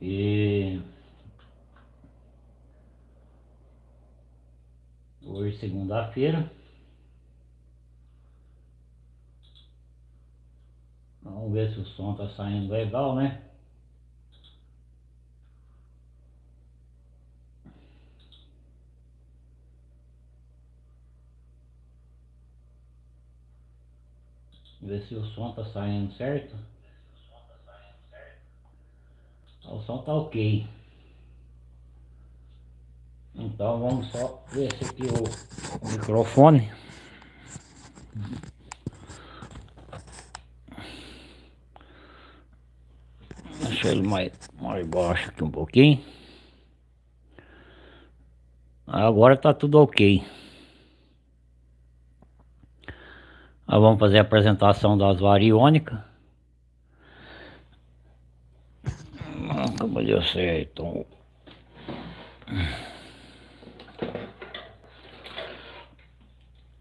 E hoje segunda-feira. Vamos ver se o som tá saindo legal, né? Ver se o som tá saindo certo. O som tá ok. Então vamos só ver se aqui o, microfone. Deixa ele mais, mais baixo aqui um pouquinho. Agora tá tudo ok. Nós vamos fazer a apresentação das variônicas. Deu certo.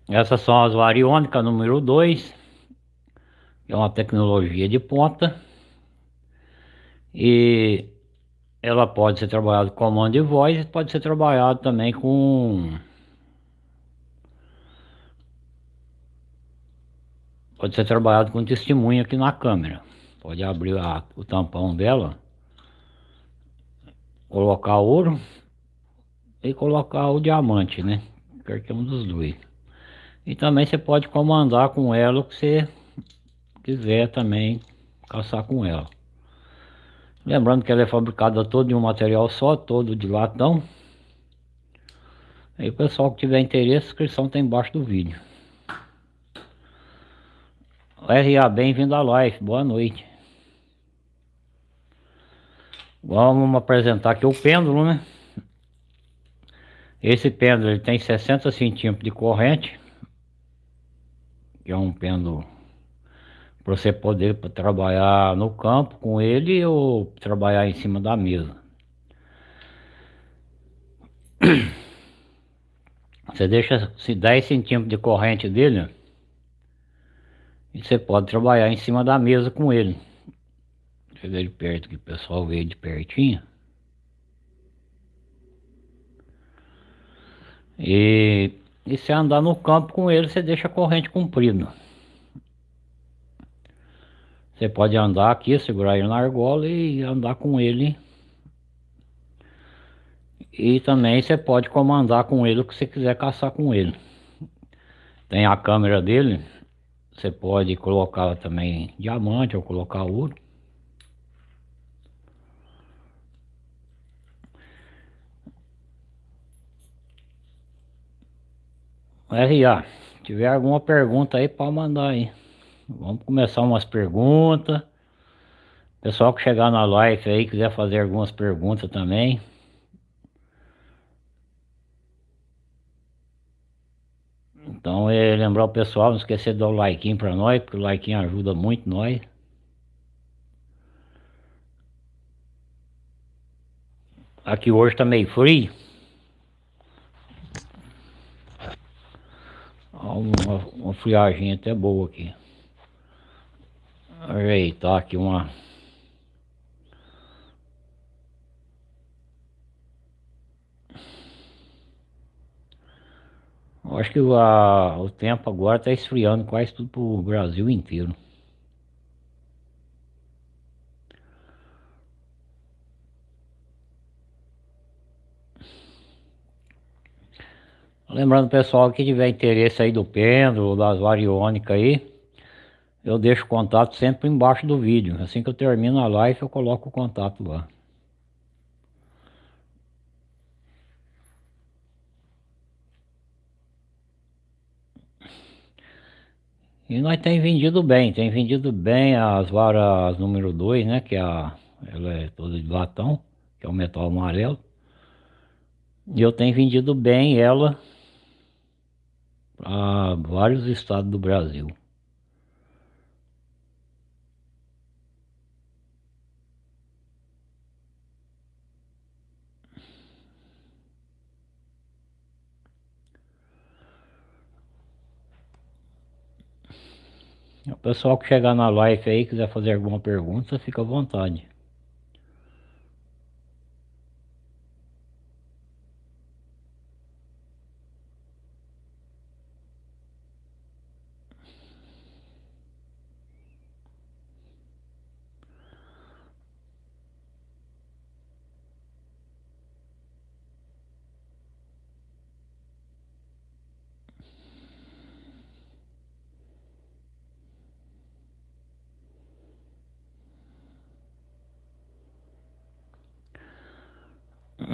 Essas são as variônicas número 2. É uma tecnologia de ponta. E ela pode ser trabalhada com comando de voz e pode ser trabalhado também com pode ser trabalhado com testemunho aqui na câmera. Pode abrir a, o tampão dela, colocar ouro e colocar o diamante, né? Qualquer um dos dois. E também você pode comandar com ela o que você quiser também caçar com ela. Lembrando que ela é fabricada toda de um material só, todo de latão. Aí pessoal que tiver interesse, a inscrição está embaixo do vídeo. RA, bem-vindo à live, boa noite. Vamos apresentar aqui o pêndulo, né? Esse pêndulo ele tem 60 centímetros de corrente. Que é um pêndulo para você poder trabalhar no campo com ele ou trabalhar em cima da mesa. Você deixa se 10 centímetros de corrente dele, e você pode trabalhar em cima da mesa com ele. Chega de perto que o pessoal vê de pertinho. E, e se andar no campo com ele, você deixa a corrente comprida. Você pode andar aqui, segurar ele na argola e andar com ele. E também você pode comandar com ele o que você quiser caçar com ele. Tem a câmera dele, você pode colocar também diamante ou colocar ouro. RA, tiver alguma pergunta aí, pode mandar aí. Vamos começar umas perguntas. Pessoal que chegar na live aí, quiser fazer algumas perguntas também. Então é lembrar o pessoal, não esquecer de dar o like para nós, porque o like ajuda muito nós. Aqui hoje tá meio frio. Uma, uma friagem até boa aqui. Ajeitar aqui uma Eu acho que a, o tempo agora está esfriando quase tudo para o Brasil inteiro. Lembrando pessoal que tiver interesse aí do pêndulo, das variônicas aí, eu deixo o contato sempre embaixo do vídeo. Assim que eu termino a live eu coloco o contato lá. E nós tem vendido bem, tem vendido bem as varas número 2, né? Que é a, ela é toda de latão, que é o metal amarelo. E eu tenho vendido bem ela para vários estados do Brasil. O pessoal que chegar na live aí quiser fazer alguma pergunta, fica à vontade.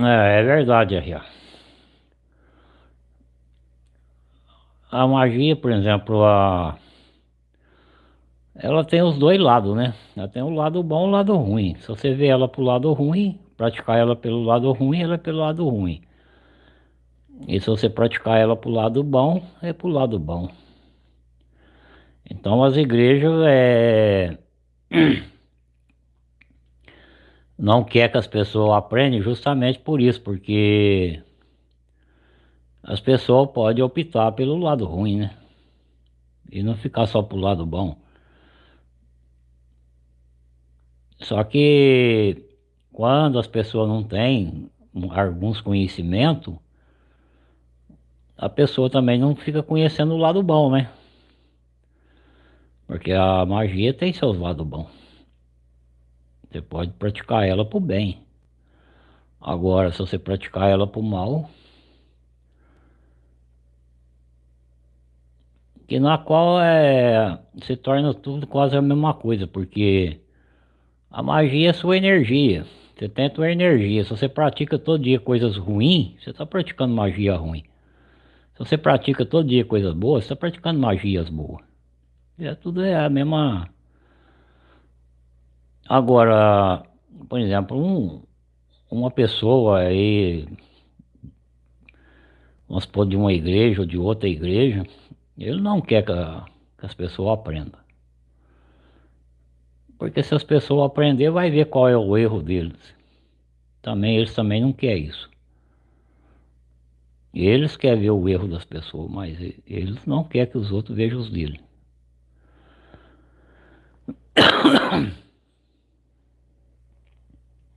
É, é verdade, R.A. A magia, por exemplo, a... ela tem os dois lados, né? Ela tem o lado bom e o lado ruim. Se você vê ela pro lado ruim, praticar ela pelo lado ruim, ela é pelo lado ruim. E se você praticar ela pro lado bom, é pro lado bom. Então as igrejas é... não quer que as pessoas aprendam justamente por isso, porque as pessoas podem optar pelo lado ruim, né? E não ficar só pro lado bom. Só que quando as pessoas não têm alguns conhecimentos, a pessoa também não fica conhecendo o lado bom, né? Porque a magia tem seus lados bons. Você pode praticar ela pro bem. Agora, se você praticar ela pro mal, que na qual é, se torna tudo quase a mesma coisa, porque a magia é sua energia. Você tem a energia. Se você pratica todo dia coisas ruins, você está praticando magia ruim. Se você pratica todo dia coisas boas, você está praticando magias boas. É tudo é a mesma. Agora, por exemplo, um, uma pessoa aí, vamos supor, de uma igreja ou de outra igreja, ele não quer que, a, que as pessoas aprendam. Porque se as pessoas aprender, vai ver qual é o erro deles. Também eles também não querem isso. Eles querem ver o erro das pessoas, mas eles não querem que os outros vejam os dele.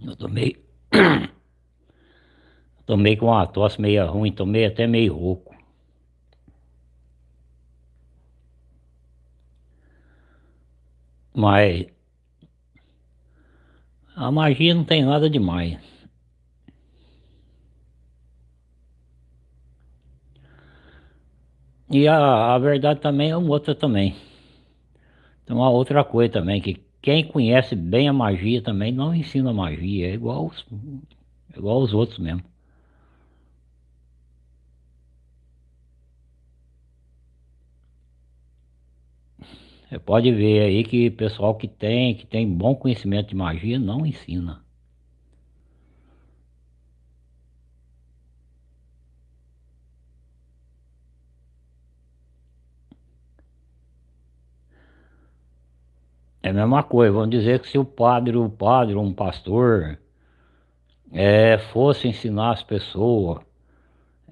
Eu tomei. tomei com uma tosse meio ruim, tomei até meio rouco. Mas a magia não tem nada demais. E a, a verdade também é uma outra também. Tem uma outra coisa também, que quem conhece bem a magia também não ensina magia, é igual os, é igual os outros mesmo. Você pode ver aí que pessoal que tem, que tem bom conhecimento de magia não ensina. É a mesma coisa, vamos dizer que se o padre, o padre um pastor é, fosse ensinar as pessoas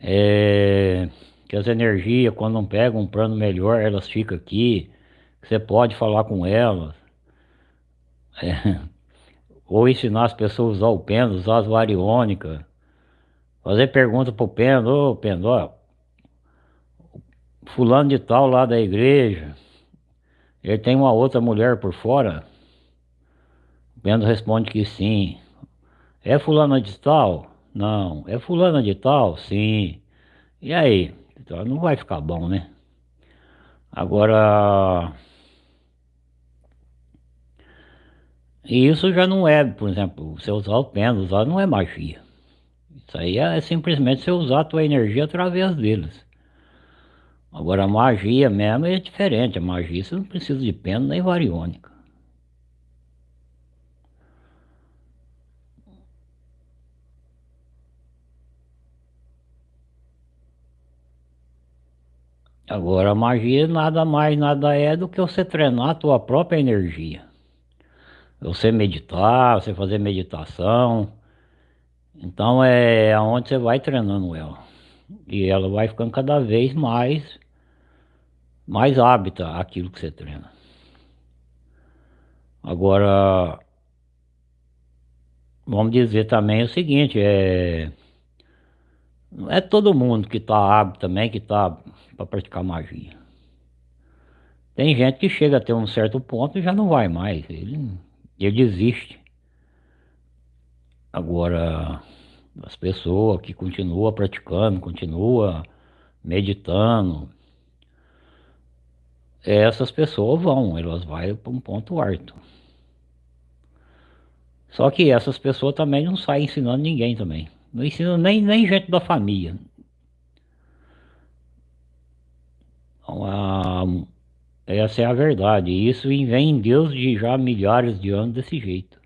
é, que as energias, quando não pegam um plano melhor, elas ficam aqui, você pode falar com elas. É, ou ensinar as pessoas a usar o pêndulo, usar as variônicas. Fazer pergunta pro pêndulo, ô pêndulo, ó, fulano de tal lá da igreja, ele tem uma outra mulher por fora? Bento responde que sim. É fulana de tal? Não. É fulana de tal? Sim. E aí? Então não vai ficar bom, né? Agora... E isso já não é, por exemplo, você usar o pêndulo, usar não é magia. Isso aí é simplesmente você usar a tua energia através deles. Agora a magia mesmo é diferente, a magia você não precisa de pena nem variônica. Agora a magia nada mais nada é do que você treinar a tua própria energia. Você meditar, você fazer meditação. Então é aonde você vai treinando ela. E ela vai ficando cada vez mais mais hábita aquilo que você treina. Agora, vamos dizer também o seguinte, é... Não é todo mundo que está hábito também, que está para praticar magia. Tem gente que chega até um certo ponto e já não vai mais, ele, ele desiste. Agora, as pessoas que continuam praticando, continuam meditando, essas pessoas vão, elas vão para um ponto alto. Só que essas pessoas também não saem ensinando ninguém também. Não ensina nem, nem gente da família. Então, a, essa é a verdade. Isso vem em Deus de já milhares de anos desse jeito.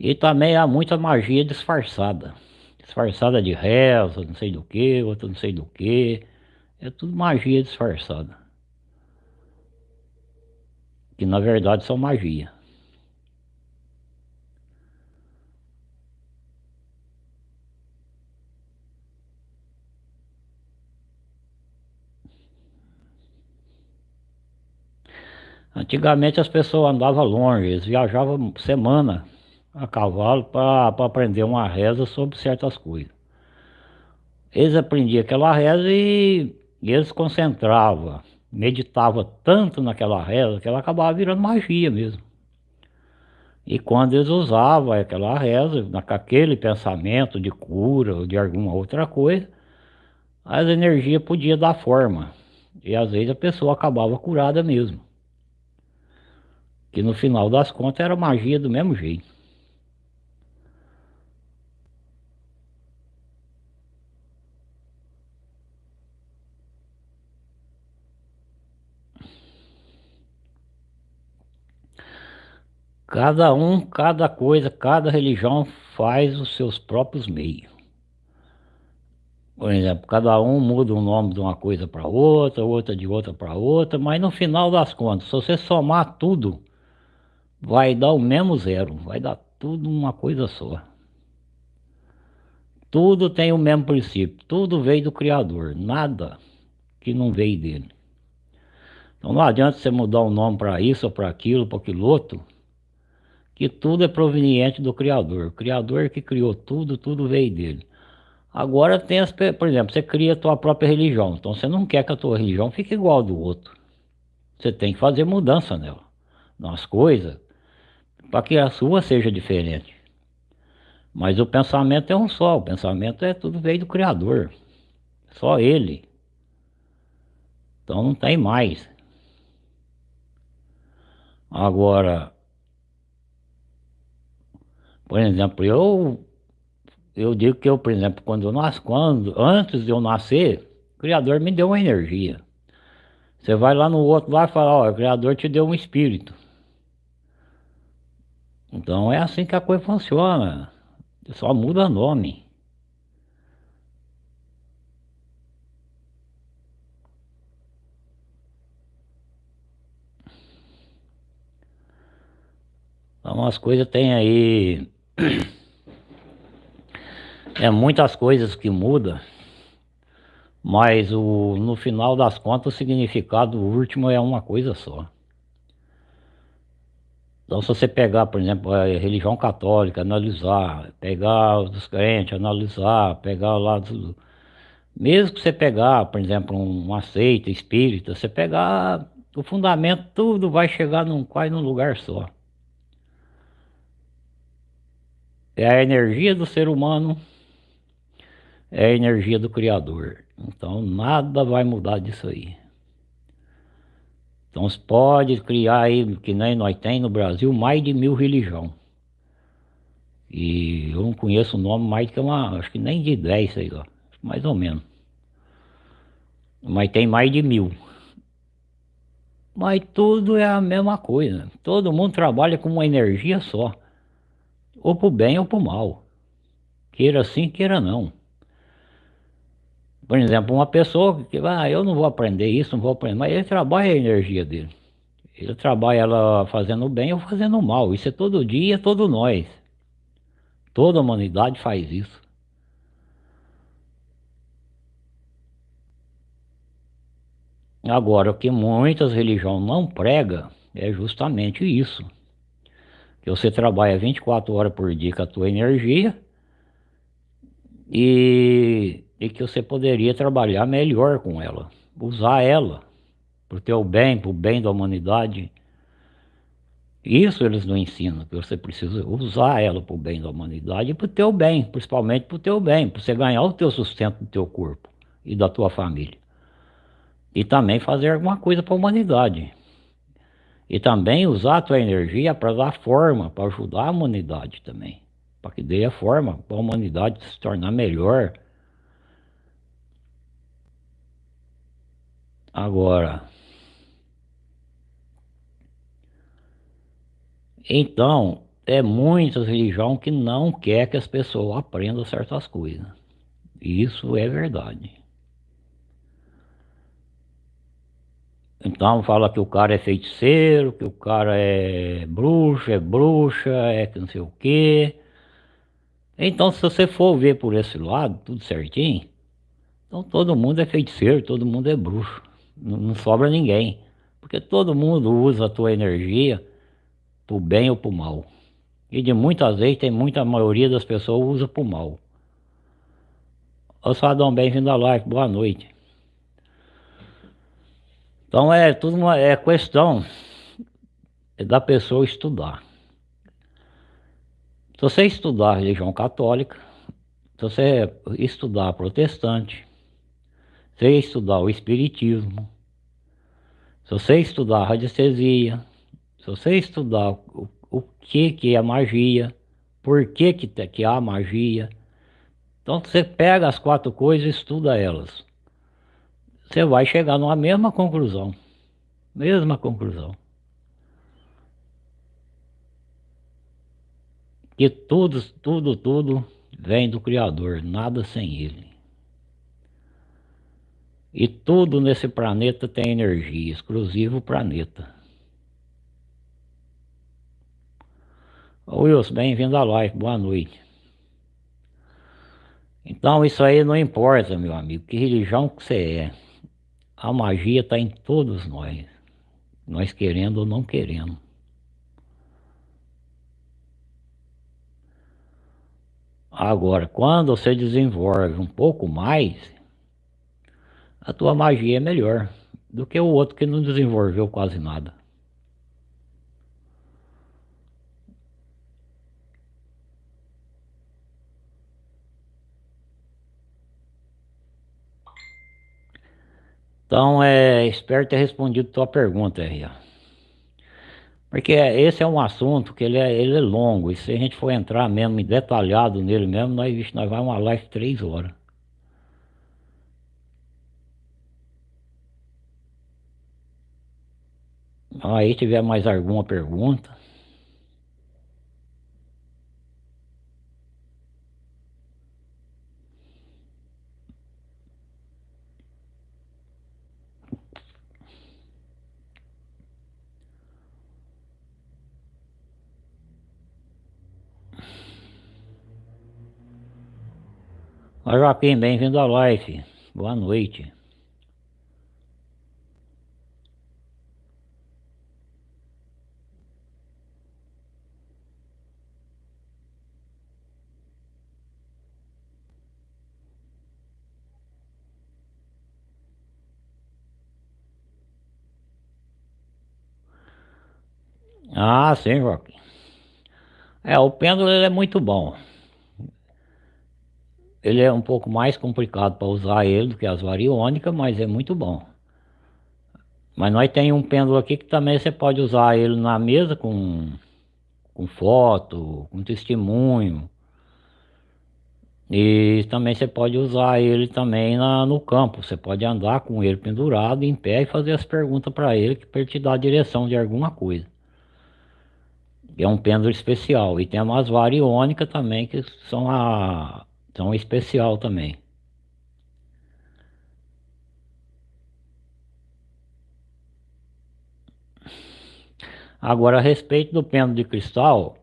E também há muita magia disfarçada. Disfarçada de reza, não sei do que, outra não sei do que. É tudo magia disfarçada. Que na verdade são magia. Antigamente as pessoas andavam longe, eles viajavam semana a cavalo para aprender uma reza sobre certas coisas. Eles aprendiam aquela reza e, e eles concentravam, meditavam tanto naquela reza que ela acabava virando magia mesmo. E quando eles usavam aquela reza, naquele pensamento de cura ou de alguma outra coisa, as energias podiam dar forma. E às vezes a pessoa acabava curada mesmo. Que no final das contas era magia do mesmo jeito. Cada um, cada coisa, cada religião faz os seus próprios meios. Por exemplo, cada um muda o nome de uma coisa para outra, outra de outra para outra, mas no final das contas, se você somar tudo, vai dar o mesmo zero, vai dar tudo uma coisa só. Tudo tem o mesmo princípio, tudo veio do Criador, nada que não veio dele. Então não adianta você mudar o nome para isso ou para aquilo, para aquilo outro, que tudo é proveniente do Criador. O Criador que criou tudo, tudo veio dele. Agora tem as, por exemplo, você cria a tua própria religião, então você não quer que a tua religião fique igual do outro. Você tem que fazer mudança nela, nas coisas, para que a sua seja diferente. Mas o pensamento é um só, o pensamento é tudo veio do Criador, só Ele. Então não tem mais. Agora, por exemplo, eu eu digo que eu, por exemplo, quando eu nasci, quando, antes de eu nascer, o Criador me deu uma energia. Você vai lá no outro lá e fala, ó, o Criador te deu um espírito. Então é assim que a coisa funciona. Só muda nome. Então as coisas tem aí é muitas coisas que mudam, mas o, no final das contas o significado último é uma coisa só. Então se você pegar, por exemplo, a religião católica, analisar, pegar os crentes, analisar, pegar lá do, mesmo que você pegar, por exemplo, uma seita espírita, você pegar o fundamento, tudo vai chegar num quase num lugar só. É a energia do ser humano, é a energia do Criador. Então nada vai mudar disso aí. Então você pode criar aí, que nem nós tem no Brasil, mais de mil religiões. E eu não conheço o nome mais que uma, acho que nem de 10, sei lá, mais ou menos. Mas tem mais de mil. Mas tudo é a mesma coisa. Todo mundo trabalha com uma energia só ou para o bem ou para o mal. Queira sim, queira não. Por exemplo, uma pessoa que, ah, eu não vou aprender isso, não vou aprender, mas ele trabalha a energia dele. Ele trabalha ela fazendo o bem ou fazendo o mal. Isso é todo dia, todo nós. Toda a humanidade faz isso. Agora, o que muitas religiões não pregam é justamente isso que você trabalha 24 horas por dia com a tua energia e, e que você poderia trabalhar melhor com ela, usar ela para o teu bem, para o bem da humanidade. Isso eles não ensinam, que você precisa usar ela para o bem da humanidade e para o teu bem, principalmente para o teu bem, para você ganhar o teu sustento do teu corpo e da tua família. e também fazer alguma coisa para a humanidade. E também usar a tua energia para dar forma, para ajudar a humanidade também. Para que dê a forma para a humanidade se tornar melhor. Agora, então, é muita religião que não quer que as pessoas aprendam certas coisas. Isso é verdade. Então fala que o cara é feiticeiro, que o cara é bruxo, é bruxa, é que não sei o quê. Então se você for ver por esse lado, tudo certinho, então todo mundo é feiticeiro, todo mundo é bruxo. Não, não sobra ninguém. Porque todo mundo usa a tua energia pro bem ou pro mal. E de muitas vezes tem muita maioria das pessoas usa pro mal. Ô Sadão, bem-vindo à live, boa noite. Então é tudo uma é questão da pessoa estudar. Se você estudar a religião católica, se você estudar protestante, se você estudar o espiritismo, se você estudar a radiestesia, se você estudar o, o que que é magia, por que que, que há magia, então você pega as quatro coisas e estuda elas você vai chegar numa mesma conclusão. Mesma conclusão. Que tudo, tudo, tudo vem do Criador, nada sem Ele. E tudo nesse planeta tem energia, exclusivo planeta. Wilson, bem-vindo à live, boa noite. Então isso aí não importa, meu amigo, que religião que você é. A magia está em todos nós, nós querendo ou não querendo. Agora, quando você desenvolve um pouco mais, a tua magia é melhor do que o outro que não desenvolveu quase nada. Então, é, espero ter respondido tua pergunta, R.A. Porque esse é um assunto que ele é, ele é longo, e se a gente for entrar mesmo detalhado nele mesmo, nós, nós vamos uma live três horas. Aí tiver mais alguma pergunta. Oi Joaquim, bem-vindo à live. Boa noite. Ah, sim, Joaquim. É, o pêndulo é muito bom. Ele é um pouco mais complicado para usar ele do que as variônicas, mas é muito bom. Mas nós tem um pêndulo aqui que também você pode usar ele na mesa com, com foto, com testemunho. E também você pode usar ele também na, no campo. Você pode andar com ele pendurado em pé e fazer as perguntas para ele que para ele te dar a direção de alguma coisa. É um pêndulo especial. E tem umas variônicas também que são a então especial também. Agora a respeito do pêndulo de cristal,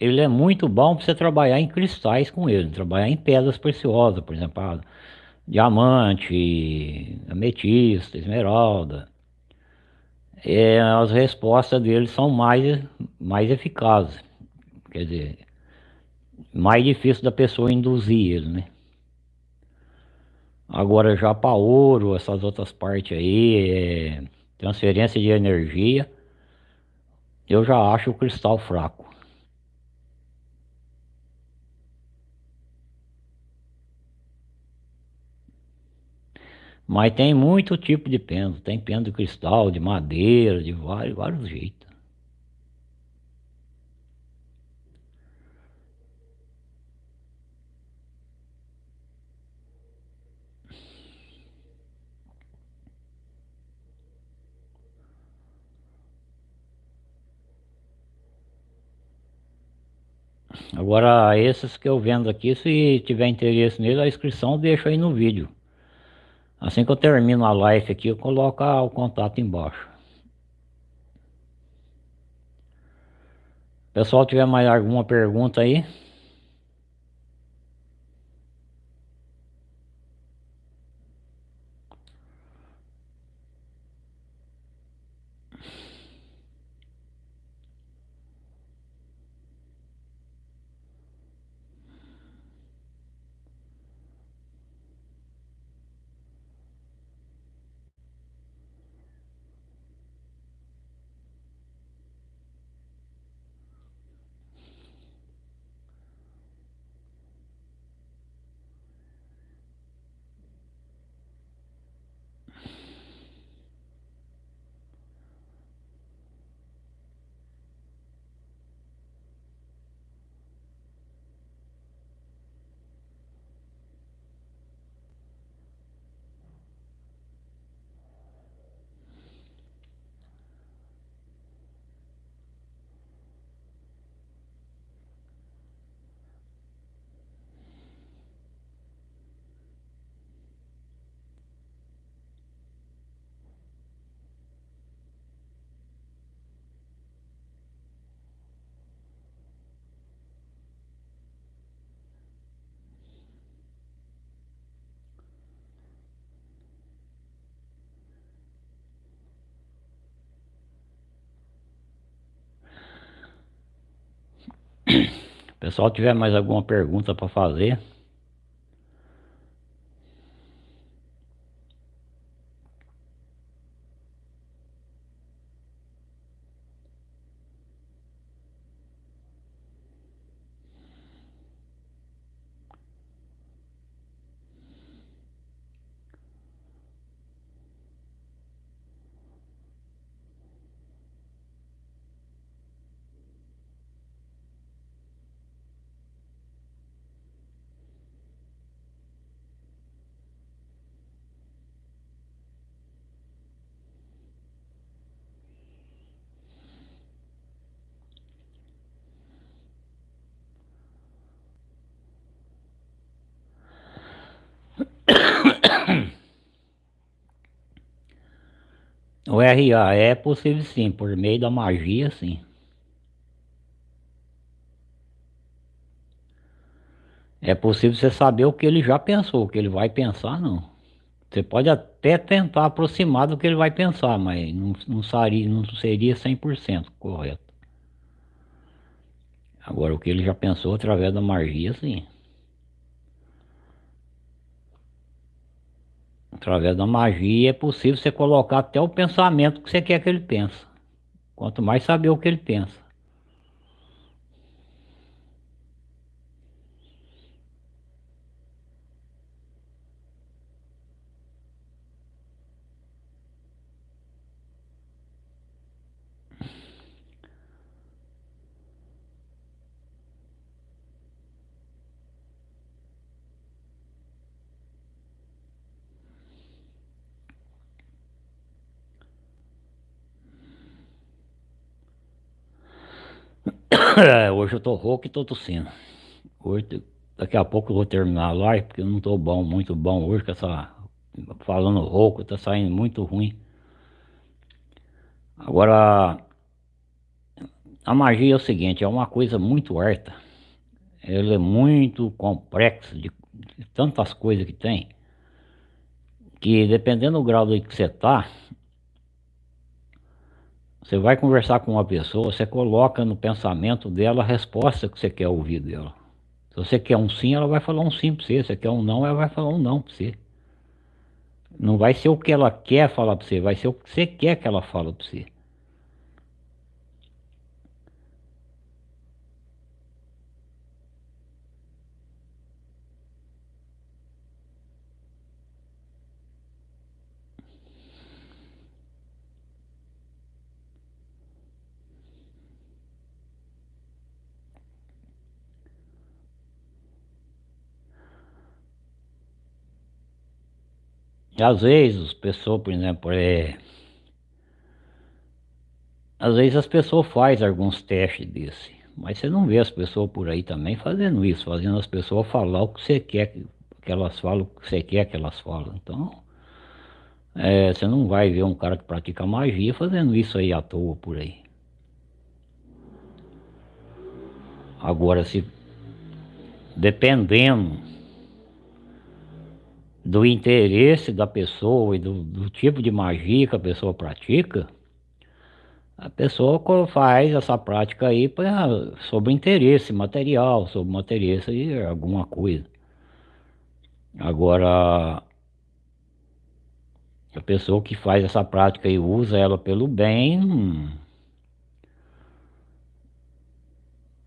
ele é muito bom para você trabalhar em cristais com ele, trabalhar em pedras preciosas, por exemplo, diamante, ametista, esmeralda. É, as respostas dele são mais, mais eficazes. Quer dizer, mais difícil da pessoa induzir ele, né? Agora já para ouro, essas outras partes aí, é, transferência de energia, eu já acho o cristal fraco. Mas tem muito tipo de pêndulo. Tem pêndulo de cristal, de madeira, de vários, vários jeitos. Agora, esses que eu vendo aqui, se tiver interesse nele, a inscrição deixa aí no vídeo. Assim que eu termino a live aqui, eu coloco o contato embaixo. Pessoal, tiver mais alguma pergunta aí? Pessoal, tiver mais alguma pergunta para fazer? O É possível sim, por meio da magia sim. É possível você saber o que ele já pensou, o que ele vai pensar não. Você pode até tentar aproximar do que ele vai pensar, mas não, não, seria, não seria 100% correto. Agora o que ele já pensou através da magia sim. Através da magia é possível você colocar até o pensamento que você quer que ele pense. Quanto mais saber o que ele pensa. É, hoje eu tô rouco e tô tossindo. Hoje, daqui a pouco eu vou terminar a live, porque eu não tô bom, muito bom hoje com essa... Falando rouco, tá saindo muito ruim. Agora, a magia é o seguinte, é uma coisa muito harta. Ela é muito complexa, de, de tantas coisas que tem, que dependendo do grau que você tá, você vai conversar com uma pessoa, você coloca no pensamento dela a resposta que você quer ouvir dela. Se você quer um sim, ela vai falar um sim para você. Se você quer um não, ela vai falar um não para você. Não vai ser o que ela quer falar para você, vai ser o que você quer que ela fale para você. Às vezes, as pessoas, por exemplo, é... Às vezes as pessoas fazem alguns testes desse, mas você não vê as pessoas por aí também fazendo isso, fazendo as pessoas falar o que você quer que, elas falam, o que você quer que elas falam. Então, é, você não vai ver um cara que pratica magia fazendo isso aí à toa por aí. Agora, se dependendo do interesse da pessoa e do, do tipo de magia que a pessoa pratica, a pessoa faz essa prática aí pra, sobre interesse material, sobre interesse de alguma coisa. Agora, a pessoa que faz essa prática e usa ela pelo bem, hum,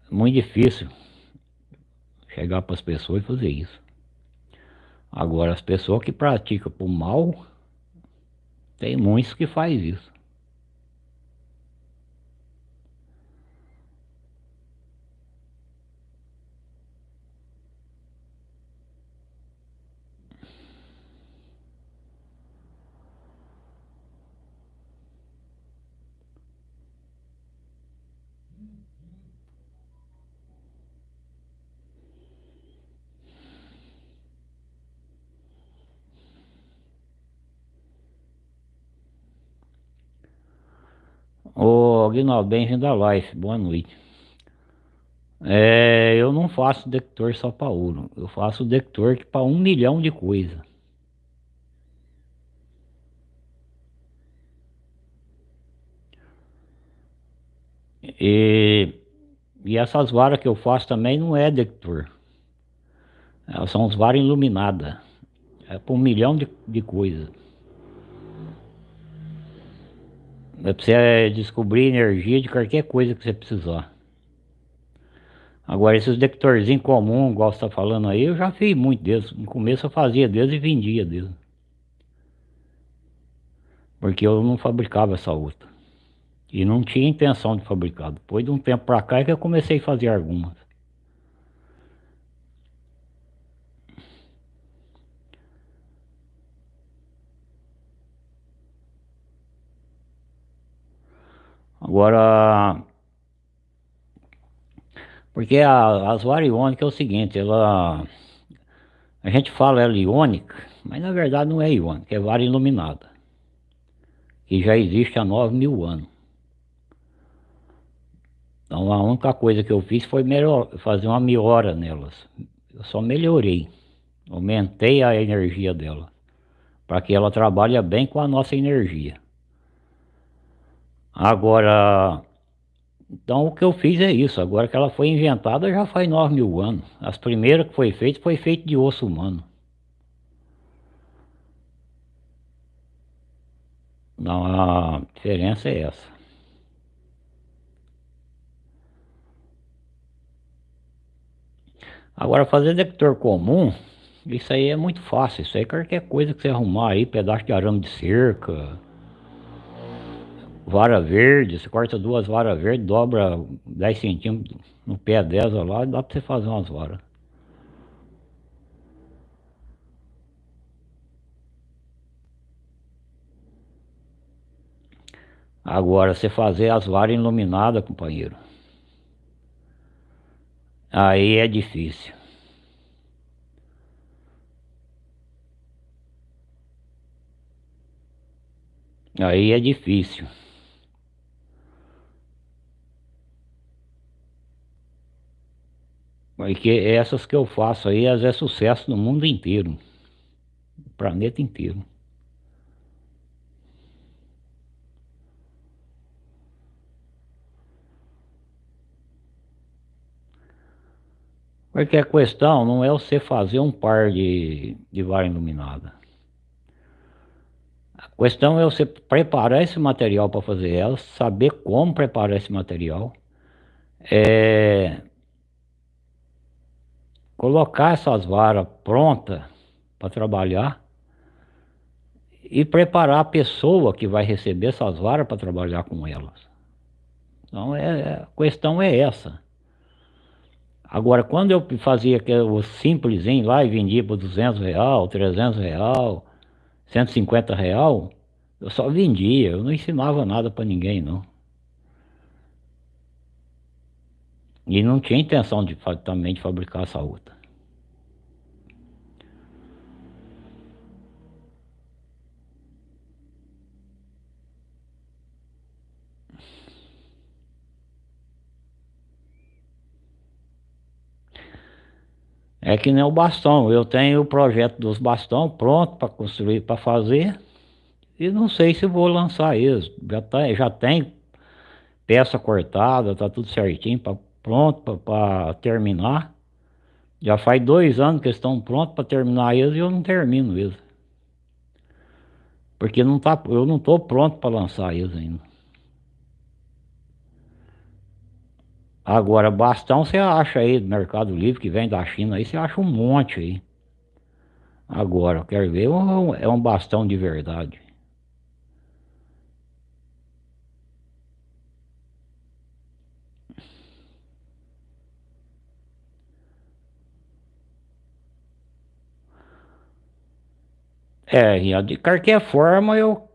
é muito difícil chegar para as pessoas e fazer isso. Agora, as pessoas que praticam por mal, tem muitos que faz isso. Ô à live, boa noite. É, eu não faço detector só para ouro, eu faço detector para um milhão de coisas. E, e essas varas que eu faço também não é detector. Elas são as varas iluminadas. É para um milhão de, de coisas. É pra você descobrir energia de qualquer coisa que você precisar. Agora esses detectorzinhos comuns, igual você tá falando aí, eu já fiz muito deles. No começo eu fazia deles e vendia deles. Porque eu não fabricava essa outra. E não tinha intenção de fabricar. Depois de um tempo pra cá é que eu comecei a fazer algumas. Agora, porque a, as variônicas é o seguinte, ela, a gente fala ela iônica, mas na verdade não é iônica, é vara iluminada, que já existe há 9 mil anos. Então a única coisa que eu fiz foi melhor, fazer uma melhora nelas, eu só melhorei, aumentei a energia dela, para que ela trabalhe bem com a nossa energia. Agora, então o que eu fiz é isso, agora que ela foi inventada já faz 9 mil anos. As primeiras que foi feito, foi feito de osso humano. Então a diferença é essa. Agora fazer detector comum, isso aí é muito fácil. Isso aí qualquer coisa que você arrumar aí, pedaço de arame de cerca, vara verde, você corta duas varas verdes, dobra 10 centímetros no pé dessa lá, dá para você fazer umas varas. Agora, você fazer as varas iluminadas, companheiro, aí é difícil. Aí é difícil. Porque essas que eu faço aí, elas é sucesso no mundo inteiro. No planeta inteiro. Porque a questão não é você fazer um par de, de vara iluminada. A questão é você preparar esse material para fazer ela, saber como preparar esse material. É, colocar essas varas prontas para trabalhar e preparar a pessoa que vai receber essas varas para trabalhar com elas. Então é, é, a questão é essa. Agora, quando eu fazia o simplesinho lá e vendia por 200 real, 300 real, 150 real, eu só vendia, eu não ensinava nada para ninguém não. E não tinha intenção de também de fabricar essa outra. É que nem o bastão, eu tenho o projeto dos bastão pronto para construir, para fazer, e não sei se vou lançar eles. Já, tá, já tem peça cortada, tá tudo certinho, pra, pronto para terminar. Já faz dois anos que estão prontos para terminar eles e eu não termino eles. Porque não tá, eu não estou pronto para lançar eles ainda. Agora, bastão você acha aí do Mercado Livre, que vem da China, aí você acha um monte aí. Agora, eu quero ver, é um bastão de verdade. É, de qualquer forma eu,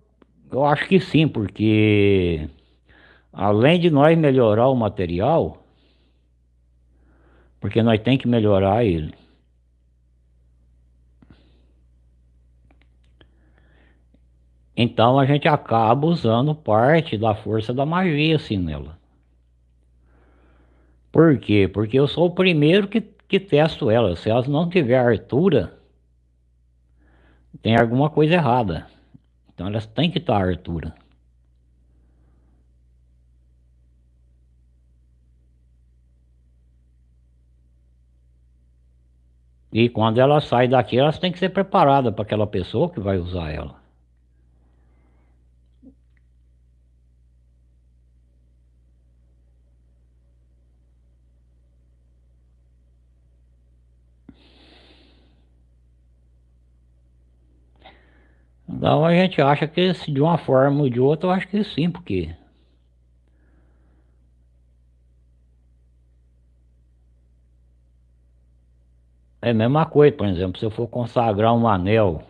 eu acho que sim, porque além de nós melhorar o material, porque nós tem que melhorar ele. Então a gente acaba usando parte da força da magia assim nela. Por quê? Porque eu sou o primeiro que, que testo ela. Se elas não tiver altura, tem alguma coisa errada. Então elas têm que estar à altura. E quando ela sai daqui, elas têm que ser preparadas para aquela pessoa que vai usar ela. Então a gente acha que de uma forma ou de outra, eu acho que sim, porque... É a mesma coisa, por exemplo, se eu for consagrar um anel,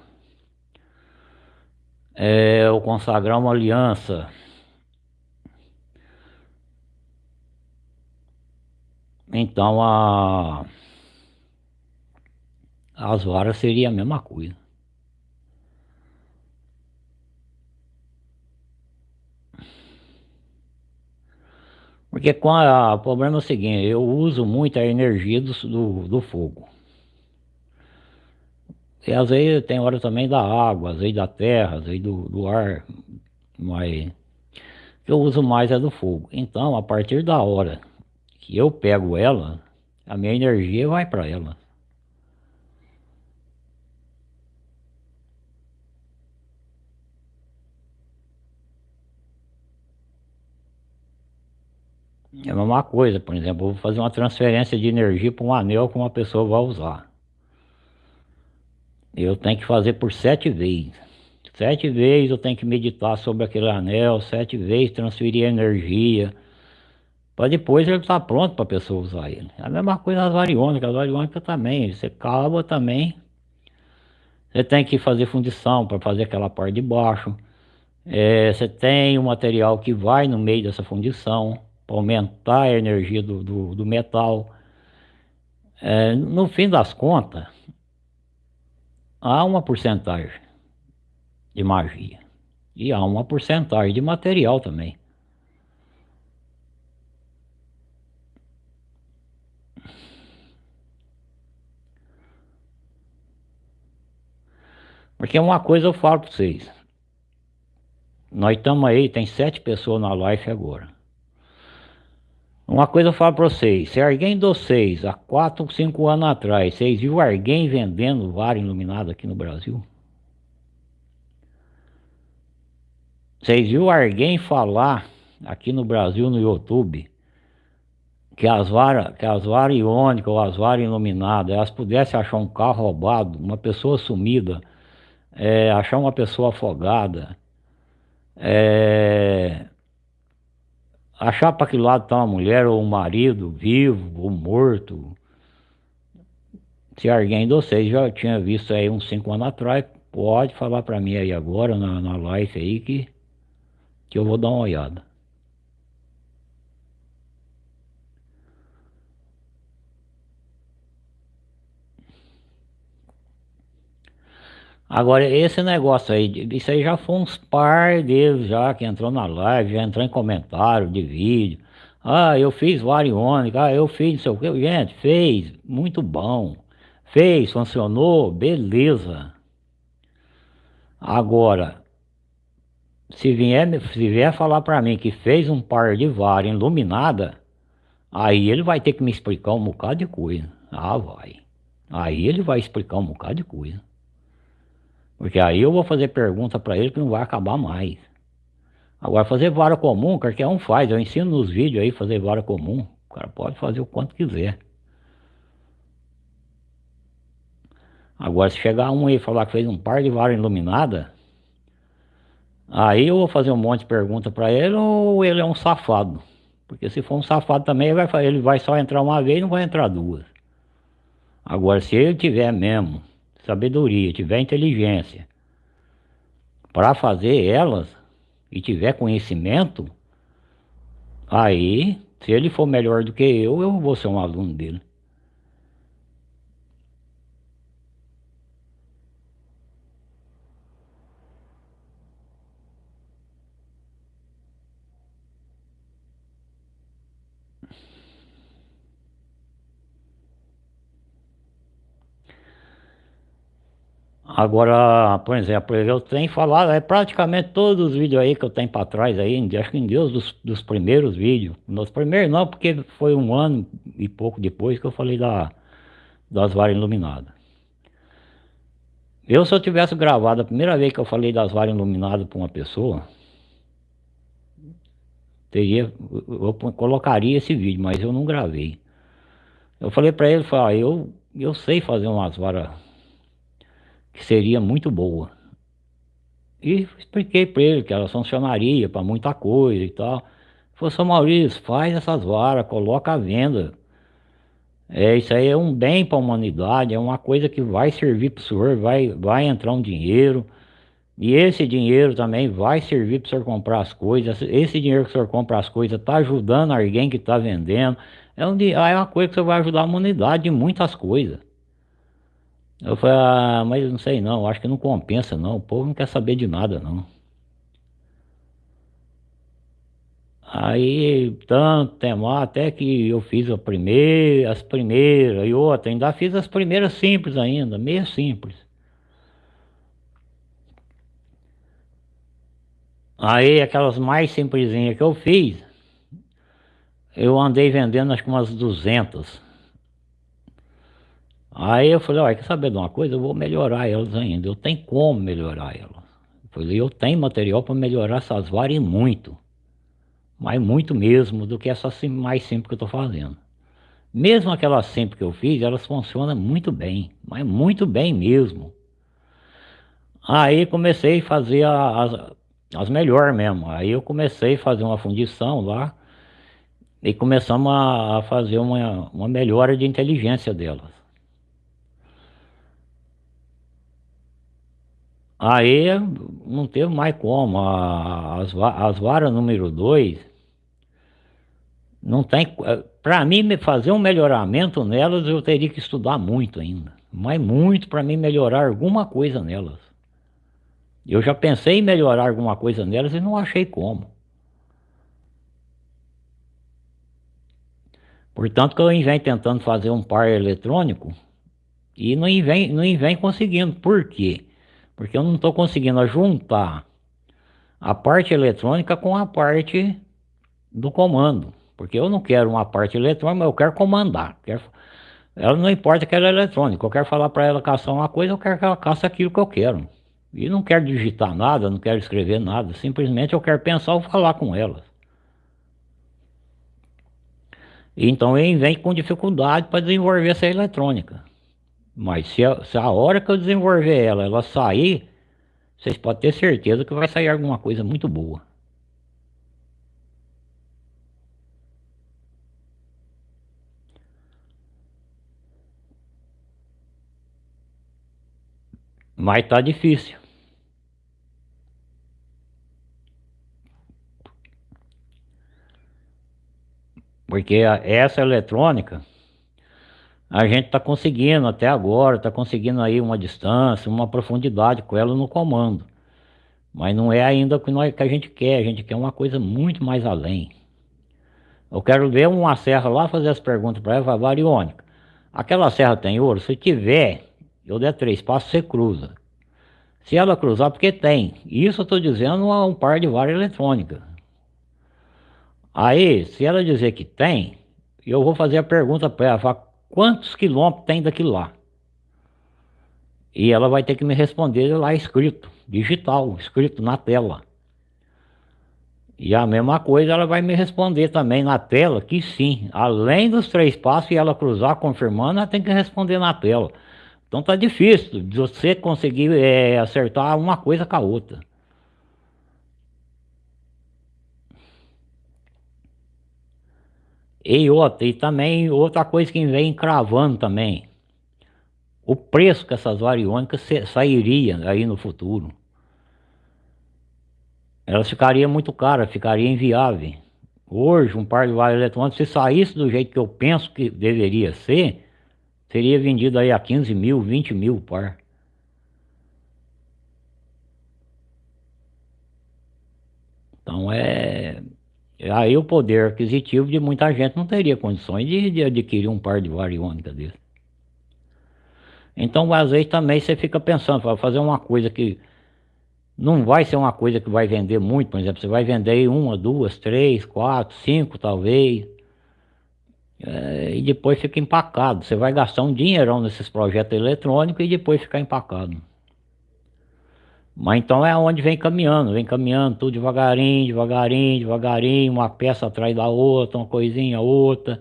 é, ou consagrar uma aliança, então a, as varas seria a mesma coisa. Porque com a, o problema é o seguinte, eu uso muito a energia do, do, do fogo. E às vezes tem hora também da água, às vezes da terra, às vezes do, do ar, mas que eu uso mais é do fogo. Então, a partir da hora que eu pego ela, a minha energia vai para ela. É a mesma coisa, por exemplo, eu vou fazer uma transferência de energia para um anel que uma pessoa vai usar. Eu tenho que fazer por sete vezes. Sete vezes eu tenho que meditar sobre aquele anel, sete vezes transferir energia, para depois ele estar tá pronto para a pessoa usar ele. É a mesma coisa as variônicas, as variônicas também, você cava também, você tem que fazer fundição para fazer aquela parte de baixo, é, você tem o material que vai no meio dessa fundição, para aumentar a energia do, do, do metal. É, no fim das contas, há uma porcentagem de magia e há uma porcentagem de material também. Porque uma coisa eu falo para vocês. Nós estamos aí, tem sete pessoas na live agora. Uma coisa eu falo para vocês, se alguém de vocês, há 4 ou 5 anos atrás, vocês viram alguém vendendo vara iluminada aqui no Brasil? Vocês viram alguém falar aqui no Brasil, no YouTube, que as varas, que as varas iônicas ou as varas iluminadas, elas pudessem achar um carro roubado, uma pessoa sumida, é, achar uma pessoa afogada, é, achar para que lado está uma mulher ou um marido, vivo ou morto. Se alguém de vocês já tinha visto aí uns cinco anos atrás, pode falar para mim aí agora na, na live aí que, que eu vou dar uma olhada. Agora, esse negócio aí, isso aí já foi uns par deles já que entrou na live, já entrou em comentário de vídeo. Ah, eu fiz variônica, ah, eu fiz não sei o que. Gente, fez, muito bom. Fez, funcionou, beleza. Agora, se vier, se vier falar para mim que fez um par de vara iluminada, aí ele vai ter que me explicar um bocado de coisa. Ah, vai. Aí ele vai explicar um bocado de coisa. Porque aí eu vou fazer pergunta para ele que não vai acabar mais. Agora fazer vara comum, qualquer um faz. Eu ensino nos vídeos aí fazer vara comum. O cara pode fazer o quanto quiser. Agora se chegar um aí e falar que fez um par de vara iluminada, aí eu vou fazer um monte de pergunta para ele ou ele é um safado. Porque se for um safado também, ele vai, ele vai só entrar uma vez e não vai entrar duas. Agora se ele tiver mesmo sabedoria, tiver inteligência para fazer elas e tiver conhecimento, aí, se ele for melhor do que eu, eu vou ser um aluno dele. Agora, por exemplo, eu tenho falado, é praticamente todos os vídeos aí que eu tenho para trás aí, acho que em Deus dos, dos primeiros vídeos. Nos primeiros não, porque foi um ano e pouco depois que eu falei da, das varas iluminadas. Eu se eu tivesse gravado a primeira vez que eu falei das varas iluminadas para uma pessoa, teria, eu colocaria esse vídeo, mas eu não gravei. Eu falei para ele, falei, ah, eu, eu sei fazer umas varas que seria muito boa. E expliquei para ele que ela funcionaria para muita coisa e tal. Falei, São Maurício, faz essas varas, coloca à venda. É, isso aí é um bem para a humanidade, é uma coisa que vai servir para o senhor, vai, vai entrar um dinheiro. E esse dinheiro também vai servir para o senhor comprar as coisas. Esse dinheiro que o senhor compra as coisas está ajudando alguém que está vendendo. É, um, é uma coisa que você vai ajudar a humanidade em muitas coisas. Eu falei, ah, mas não sei não, acho que não compensa não, o povo não quer saber de nada não. Aí, tanto tempo, até que eu fiz a primeira, as primeiras e outra, ainda fiz as primeiras simples ainda, meio simples. Aí, aquelas mais simplesinhas que eu fiz, eu andei vendendo acho que umas 200. Aí eu falei, olha, quer saber de uma coisa? Eu vou melhorar elas ainda. Eu tenho como melhorar elas. Eu falei, eu tenho material para melhorar essas varas e muito. Mas muito mesmo do que essa mais simples que eu estou fazendo. Mesmo aquelas simples que eu fiz, elas funcionam muito bem. Mas muito bem mesmo. Aí comecei a fazer as, as melhores mesmo. Aí eu comecei a fazer uma fundição lá. E começamos a, a fazer uma, uma melhora de inteligência delas. Aí não teve mais como. As, as varas número 2 não tem. Para mim fazer um melhoramento nelas eu teria que estudar muito ainda. Mas muito para mim melhorar alguma coisa nelas. Eu já pensei em melhorar alguma coisa nelas e não achei como. Portanto que eu vem tentando fazer um par eletrônico e não vem, não vem conseguindo. Por quê? Porque eu não estou conseguindo juntar a parte eletrônica com a parte do comando. Porque eu não quero uma parte eletrônica, eu quero comandar. Quero... Ela não importa que ela é eletrônica. Eu quero falar para ela caçar uma coisa, eu quero que ela caça aquilo que eu quero. E não quero digitar nada, não quero escrever nada. Simplesmente eu quero pensar ou falar com ela. Então eu venho com dificuldade para desenvolver essa eletrônica. Mas se a, se a hora que eu desenvolver ela, ela sair, vocês podem ter certeza que vai sair alguma coisa muito boa. Mas tá difícil. Porque essa eletrônica, a gente está conseguindo até agora, está conseguindo aí uma distância, uma profundidade com ela no comando. Mas não é ainda o que, nós, que a gente quer, a gente quer uma coisa muito mais além. Eu quero ver uma serra lá fazer as perguntas para ela, variônica. Aquela serra tem ouro? Se tiver, eu der três passos, você cruza. Se ela cruzar, porque tem. Isso eu estou dizendo a um par de vara eletrônica. Aí, se ela dizer que tem, eu vou fazer a pergunta para ela, falar, quantos quilômetros tem daqui lá? E ela vai ter que me responder lá escrito, digital, escrito na tela. E a mesma coisa ela vai me responder também na tela, que sim, além dos três passos e ela cruzar confirmando, ela tem que responder na tela. Então tá difícil de você conseguir é, acertar uma coisa com a outra. E outra, e também outra coisa que vem cravando também. O preço que essas variônicas sairia aí no futuro elas ficariam muito caras, ficaria inviável. Hoje, um par de varas eletrônicos, se saísse do jeito que eu penso que deveria ser, seria vendido aí a 15 mil, 20 mil o par. Então é... Aí o poder aquisitivo de muita gente não teria condições de, de adquirir um par de variônica desse. Então às vezes também você fica pensando, para fazer uma coisa que não vai ser uma coisa que vai vender muito, por exemplo, você vai vender uma, duas, três, quatro, cinco talvez, é, e depois fica empacado. Você vai gastar um dinheirão nesses projetos eletrônicos e depois ficar empacado. Mas então é onde vem caminhando, vem caminhando tudo devagarinho, devagarinho, devagarinho, uma peça atrás da outra, uma coisinha, outra.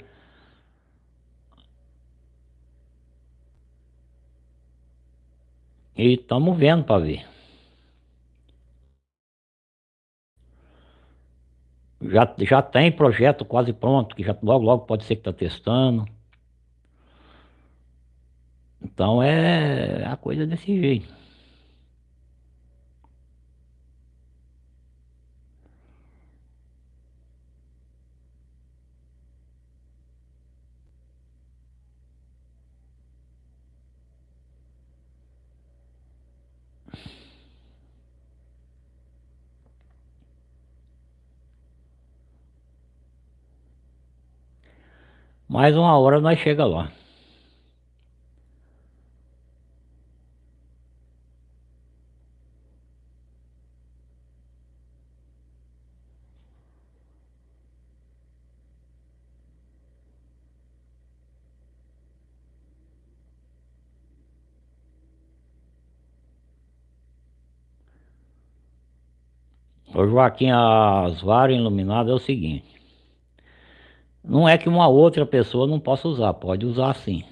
E estamos vendo para ver. Já, já tem projeto quase pronto, que já logo logo pode ser que está testando. Então é a coisa desse jeito. Mais uma hora nós chega lá. Ô Joaquim, as varas iluminadas é o seguinte. Não é que uma outra pessoa não possa usar, pode usar sim.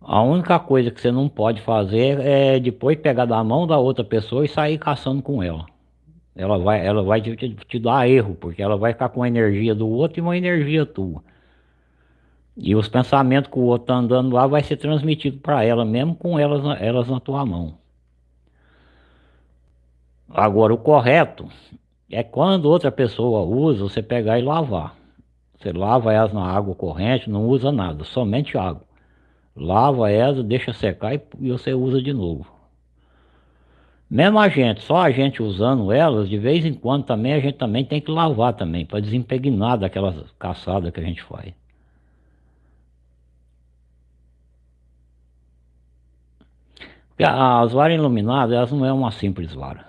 A única coisa que você não pode fazer é depois pegar da mão da outra pessoa e sair caçando com ela. Ela vai, ela vai te, te, dar erro, porque ela vai ficar com a energia do outro e uma energia tua. E os pensamentos que o outro está andando lá vai ser transmitido para ela, mesmo com elas, elas na tua mão. Agora, o correto é quando outra pessoa usa, você pegar e lavar. Você lava elas na água corrente, não usa nada, somente água. Lava elas, deixa secar e, você usa de novo. Mesmo a gente, só a gente usando elas, de vez em quando também a gente também tem que lavar também, para desempegnar daquelas caçadas que a gente faz. as varas iluminadas, elas não é uma simples vara.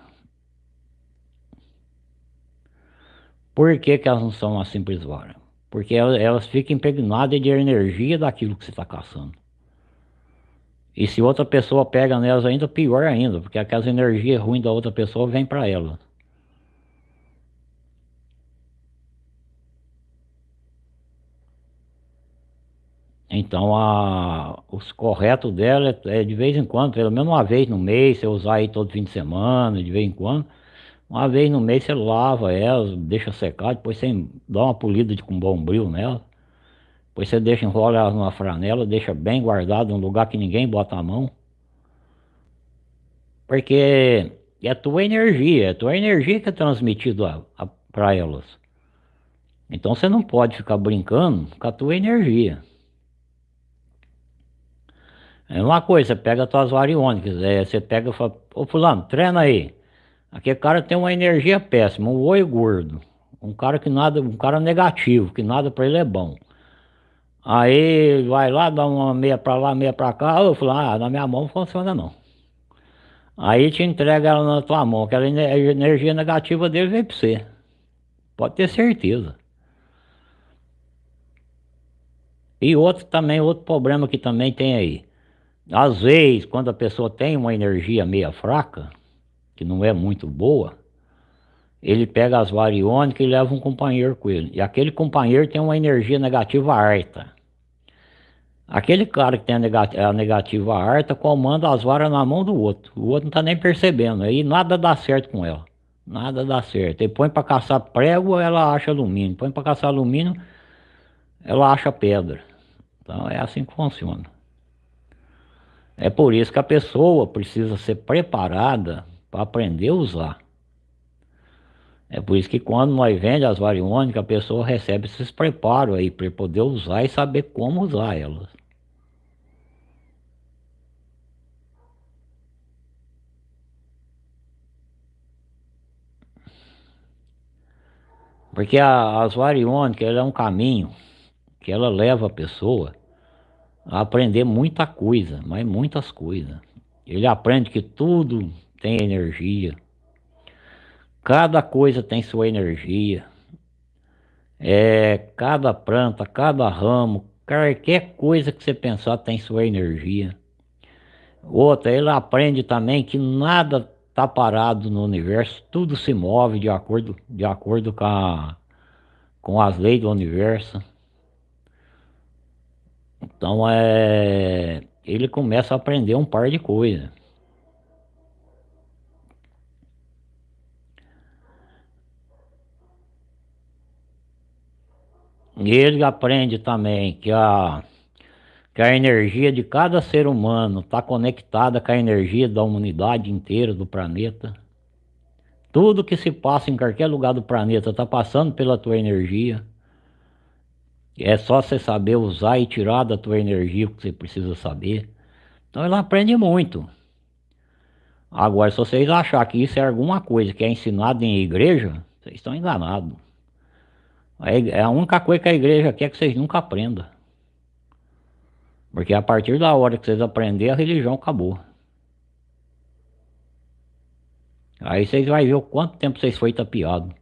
Por que, que elas não são uma simples vara? Porque elas, elas ficam impregnadas de energia daquilo que você está caçando. E se outra pessoa pega nelas ainda, pior ainda, porque aquelas energias ruins da outra pessoa vêm para ela. Então, a, os corretos dela é, é, de vez em quando, pelo menos uma vez no mês, você usar aí todo fim de semana, de vez em quando. Uma vez no mês você lava ela, deixa secar, depois você dá uma polida de, com bombril nela. Depois você deixa, enrola ela numa franela, deixa bem guardado, num lugar que ninguém bota a mão. Porque é tua energia, é tua energia que é transmitida para elas. Então você não pode ficar brincando com a tua energia. É uma coisa, você pega as tuas variônicas, é, você pega e fala, ô fulano, treina aí. Aquele cara tem uma energia péssima, um oi gordo. Um cara que nada, um cara negativo, que nada para ele é bom. Aí vai lá, dá uma meia para lá, meia para cá. Eu falo, ah, na minha mão não funciona não. Aí te entrega ela na tua mão, aquela energia negativa dele vem para você. Pode ter certeza. E outro também, outro problema que também tem aí. Às vezes, quando a pessoa tem uma energia meia fraca, que não é muito boa, ele pega as variônicas e leva um companheiro com ele. E aquele companheiro tem uma energia negativa alta. Aquele cara que tem a negativa, alta comanda as varas na mão do outro. O outro não está nem percebendo. Aí nada dá certo com ela. Nada dá certo. Ele põe para caçar prego, ela acha alumínio. Põe para caçar alumínio, ela acha pedra. Então é assim que funciona. É por isso que a pessoa precisa ser preparada para aprender a usar. É por isso que quando nós vendemos as variônicas, a pessoa recebe esses preparos aí para poder usar e saber como usar elas. Porque a, as variônicas é um caminho que ela leva a pessoa a aprender muita coisa, mas muitas coisas. Ele aprende que tudo tem energia, Cada coisa tem sua energia. É, cada planta, cada ramo, qualquer coisa que você pensar tem sua energia. Outra, ele aprende também que nada está parado no universo, tudo se move de acordo, de acordo com, a, com as leis do universo. Então é, ele começa a aprender um par de coisas. Ele aprende também que a, que a energia de cada ser humano está conectada com a energia da humanidade inteira do planeta. Tudo que se passa em qualquer lugar do planeta está passando pela tua energia. É só você saber usar e tirar da tua energia o que você precisa saber. Então ele aprende muito. Agora, se vocês acharem que isso é alguma coisa que é ensinado em igreja, vocês estão enganados. É a única coisa que a igreja quer que vocês nunca aprendam. Porque a partir da hora que vocês aprenderem, a religião acabou. Aí vocês vão ver o quanto tempo vocês foi tapeado.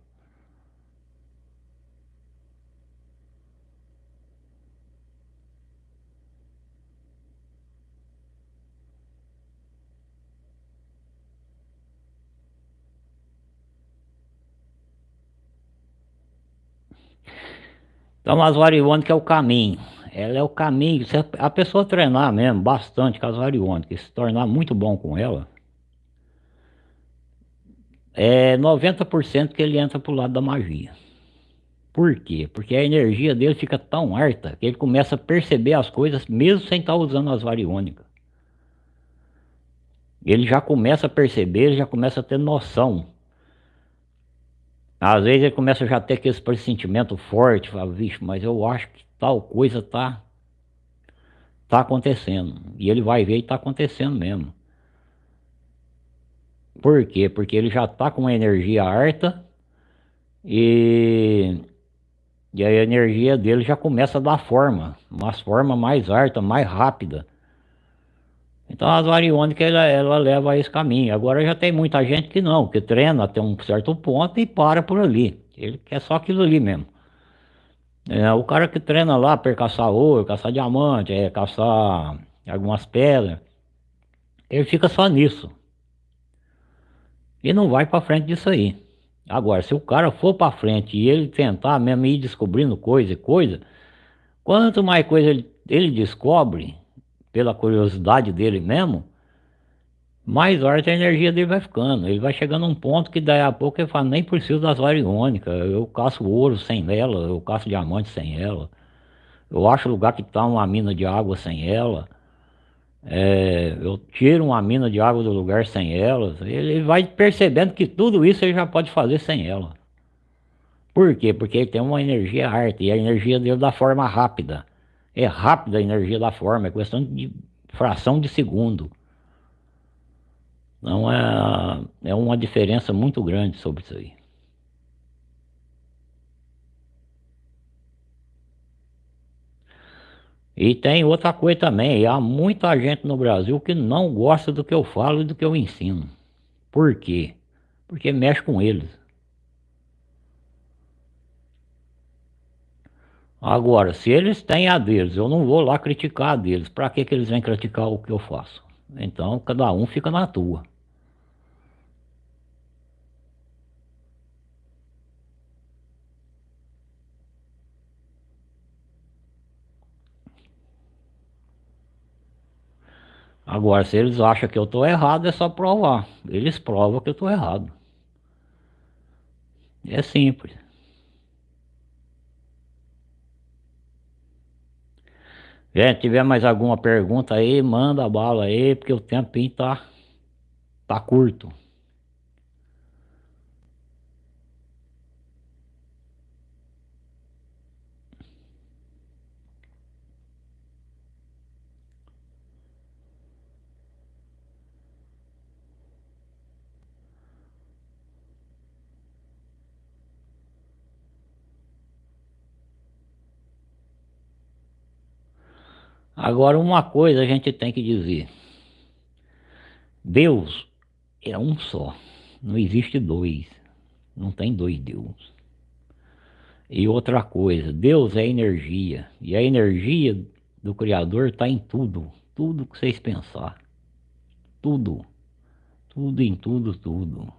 Então as variônicas é o caminho. Ela é o caminho. Se a pessoa treinar mesmo bastante com as variônicas, se tornar muito bom com ela, é 90% que ele entra pro lado da magia. Por quê? Porque a energia dele fica tão alta que ele começa a perceber as coisas mesmo sem estar usando as variônicas. Ele já começa a perceber, ele já começa a ter noção às vezes ele começa já a ter aquele pressentimento forte, fala, vixe, mas eu acho que tal coisa tá, tá acontecendo. E ele vai ver e tá acontecendo mesmo. Por quê? Porque ele já tá com uma energia harta e, e a energia dele já começa a dar forma, uma forma mais harta, mais rápida. Então as variônicas ela, ela leva a esse caminho. Agora já tem muita gente que não, que treina até um certo ponto e para por ali. Ele quer só aquilo ali mesmo. É, o cara que treina lá para caçar ouro, caçar diamante, é, caçar algumas pedras, ele fica só nisso. E não vai para frente disso aí. Agora, se o cara for para frente e ele tentar mesmo ir descobrindo coisa e coisa, quanto mais coisa ele, ele descobre, pela curiosidade dele mesmo, mais forte a energia dele vai ficando. Ele vai chegando a um ponto que daí a pouco ele fala, nem preciso das variônicas, eu caço ouro sem ela, eu caço diamante sem ela. Eu acho lugar que está uma mina de água sem ela. é, eu tiro uma mina de água do lugar sem elas, ele vai percebendo que tudo isso ele já pode fazer sem ela. Por quê? Porque ele tem uma energia arte, e a energia dele da forma rápida. É rápida a energia da forma, é questão de fração de segundo. Então é, é uma diferença muito grande sobre isso aí. E tem outra coisa também, há muita gente no Brasil que não gosta do que eu falo e do que eu ensino. Por quê? Porque mexe com eles. Agora, se eles têm a deles, eu não vou lá criticar a deles. Para que, que eles vêm criticar o que eu faço? Então, cada um fica na tua. Agora, se eles acham que eu estou errado, é só provar. Eles provam que eu estou errado. É simples. Gente, tiver mais alguma pergunta aí, manda a bala aí, porque o tempinho tá, tá curto. Agora, uma coisa a gente tem que dizer: Deus é um só, não existe dois, não tem dois deuses. E outra coisa, Deus é energia, e a energia do Criador está em tudo, tudo que vocês pensar, tudo, tudo em tudo, tudo.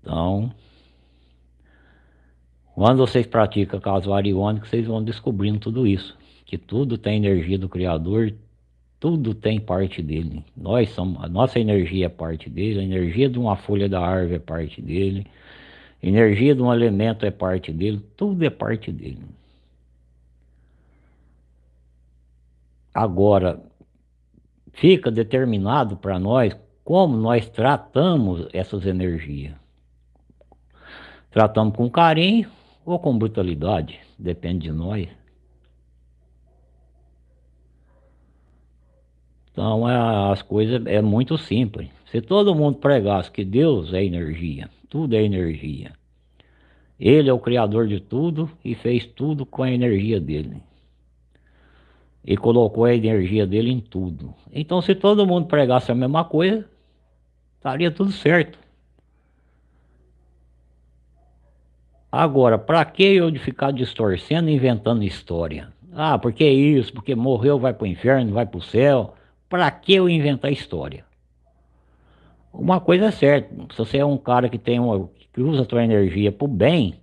Então, quando vocês praticam casuário iônico, vocês vão descobrindo tudo isso. Que tudo tem energia do Criador, tudo tem parte dele. Nós somos, a nossa energia é parte dele, a energia de uma folha da árvore é parte dele, a energia de um elemento é parte dele, tudo é parte dele. Agora, fica determinado para nós como nós tratamos essas energias. Tratamos com carinho, ou com brutalidade, depende de nós. Então é, as coisas é muito simples. Se todo mundo pregasse que Deus é energia, tudo é energia. Ele é o criador de tudo e fez tudo com a energia dele. E colocou a energia dele em tudo. Então se todo mundo pregasse a mesma coisa, estaria tudo certo. Agora, para que eu de ficar distorcendo e inventando história? Ah, porque isso, porque morreu, vai para o inferno, vai para o céu. Para que eu inventar história? Uma coisa é certa, se você é um cara que tem uma, que usa a tua energia para o bem,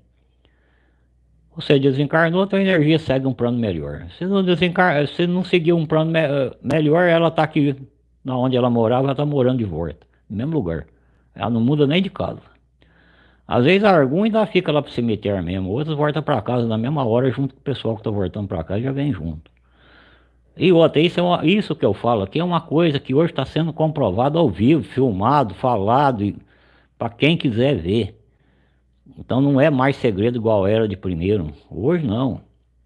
você desencarnou, a tua energia segue um plano melhor. Se não desencar, se não seguir um plano me melhor, ela está aqui, na onde ela morava, ela está morando de volta, no mesmo lugar. Ela não muda nem de casa. Às vezes algum ainda fica lá pro cemitério mesmo, outros voltam para casa na mesma hora junto com o pessoal que está voltando para casa já vem junto. E outra, isso, é uma, isso que eu falo aqui é uma coisa que hoje está sendo comprovado ao vivo, filmado, falado, para quem quiser ver. Então não é mais segredo igual era de primeiro. Hoje não.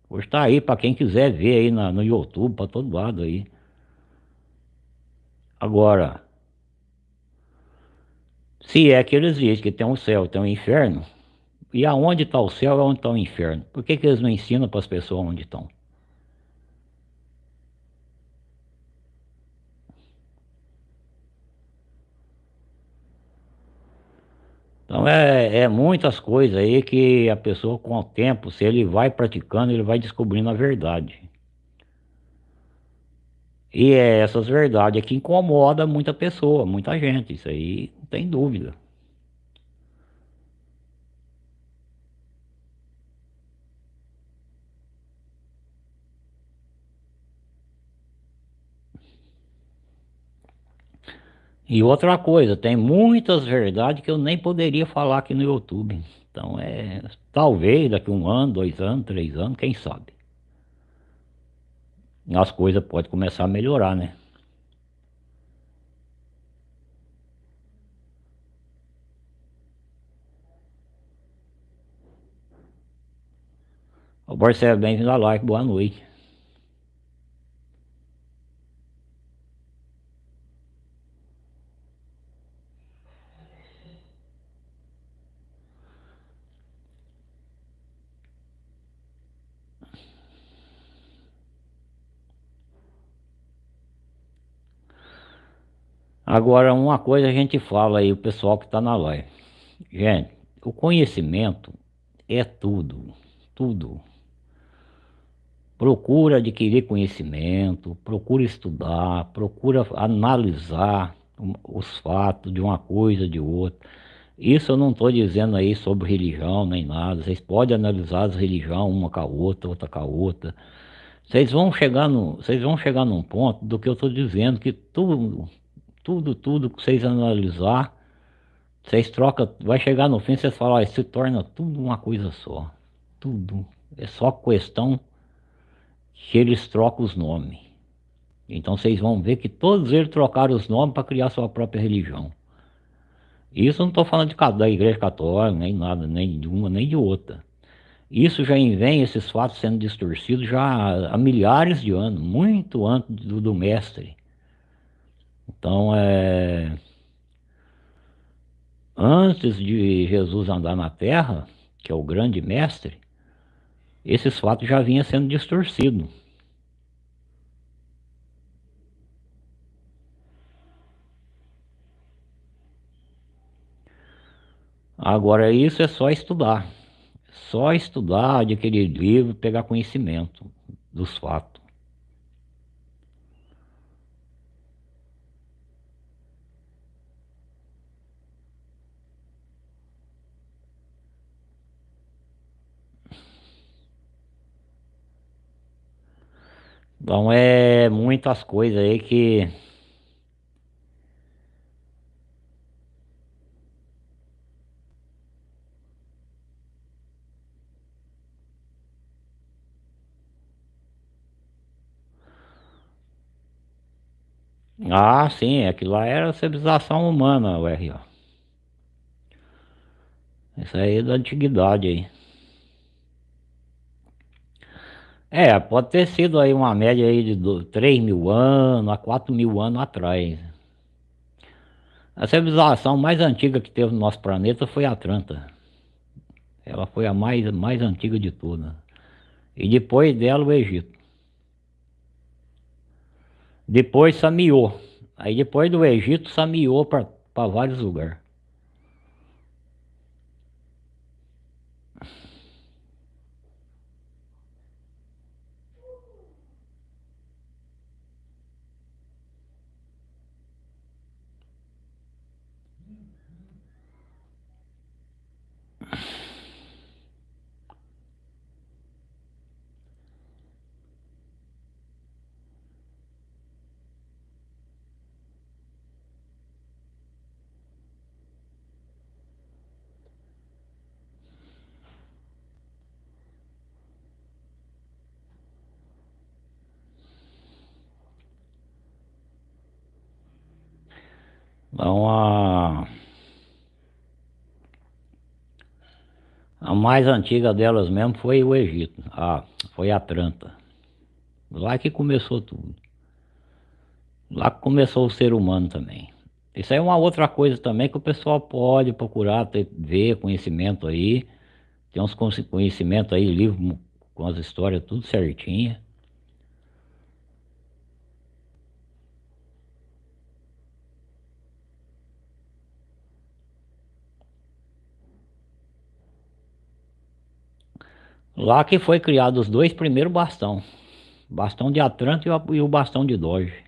Hoje está aí para quem quiser ver aí na, no YouTube, para todo lado aí. Agora, se é que eles dizem que tem um céu, tem um inferno, e aonde está o céu e onde está o inferno? Por que, que eles não ensinam para as pessoas onde estão? Então é, é muitas coisas aí que a pessoa com o tempo, se ele vai praticando, ele vai descobrindo a verdade. E é essas verdades que incomoda muita pessoa, muita gente, isso aí não tem dúvida. E outra coisa, tem muitas verdades que eu nem poderia falar aqui no YouTube. Então é, talvez daqui um ano, dois anos, três anos, quem sabe. As coisas podem começar a melhorar, né? O Marcelo, bem-vindo à live, boa noite. Agora, uma coisa a gente fala aí, o pessoal que está na live. Gente, o conhecimento é tudo, tudo. Procura adquirir conhecimento, procura estudar, procura analisar os fatos de uma coisa, de outra. Isso eu não estou dizendo aí sobre religião nem nada. Vocês podem analisar as religiões uma com a outra, outra com a outra. Vocês vão chegar no, vocês vão chegar num ponto do que eu estou dizendo que tudo, tudo, tudo que vocês analisar, vocês trocam, vai chegar no fim, vocês falam, se torna tudo uma coisa só. Tudo. É só questão que eles trocam os nomes. Então vocês vão ver que todos eles trocaram os nomes para criar sua própria religião. Isso eu não estou falando de, da igreja católica, nem nada, nem de uma, nem de outra. Isso já vem, esses fatos sendo distorcidos já há milhares de anos, muito antes do, do mestre. Então, é... antes de Jesus andar na terra, que é o grande mestre, esses fatos já vinham sendo distorcidos. Agora, isso é só estudar. Só estudar, adquirir livro, pegar conhecimento dos fatos. Então é muitas coisas aí que Ah, sim, aquilo lá era civilização humana, o R.O. Isso aí é da antiguidade aí. É, pode ter sido aí uma média aí de 3 mil anos a 4 mil anos atrás. A civilização mais antiga que teve no nosso planeta foi a Atlanta. Ela foi a mais, mais antiga de todas. E depois dela o Egito. Depois sameou. Aí depois do Egito sameou para vários lugares. Então a... A mais antiga delas mesmo foi o Egito, a, foi a Atlanta. Lá que começou tudo. Lá que começou o ser humano também. Isso aí é uma outra coisa também que o pessoal pode procurar ter, ver conhecimento aí. Tem uns conhecimentos aí, livro com as histórias tudo certinha. Lá que foi criado os dois primeiros bastão. Bastão de Atlanta e o bastão de Doge.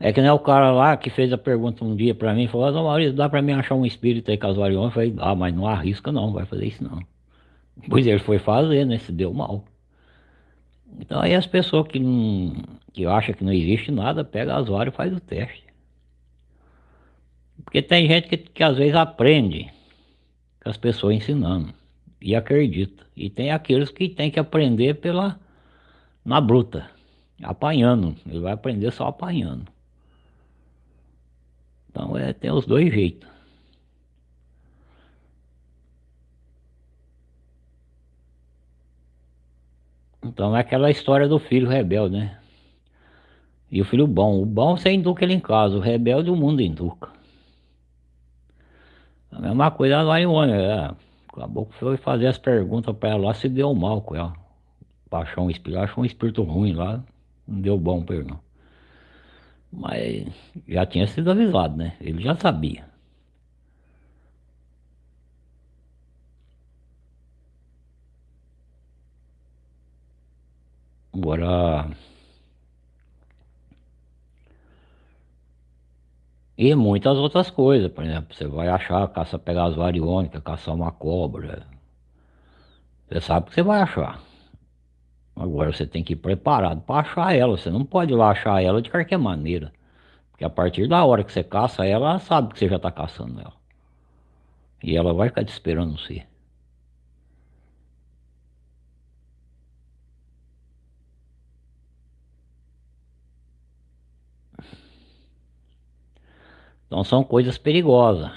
É que nem o cara lá que fez a pergunta um dia pra mim, falou, Maurício, dá pra mim achar um espírito aí casuarião? Eu falei, ah, mas não arrisca não, vai fazer isso não. Pois ele foi fazer, né? Se deu mal. Então aí as pessoas que não que acham que não existe nada, pega as varas e faz o teste. Porque tem gente que, que às vezes aprende com as pessoas ensinando e acredita. E tem aqueles que tem que aprender pela na bruta, apanhando. Ele vai aprender só apanhando. Então é, tem os dois jeitos. Então é aquela história do filho rebelde, né? E o filho bom. O bom você educa ele em casa, o rebelde o mundo educa. A mesma coisa a Marione, é. Acabou que foi fazer as perguntas para ela lá, se deu mal com ela. Baixou um espírito, achou um espírito ruim lá, não deu bom para ele não. Mas já tinha sido avisado, né? Ele já sabia. Agora. E muitas outras coisas, por exemplo, você vai achar, caça pegar as variônicas, caçar uma cobra. Você sabe que você vai achar. Agora você tem que ir preparado para achar ela. Você não pode ir lá achar ela de qualquer maneira. Porque a partir da hora que você caça ela, ela sabe que você já está caçando ela. E ela vai ficar te esperando você. Então são coisas perigosas.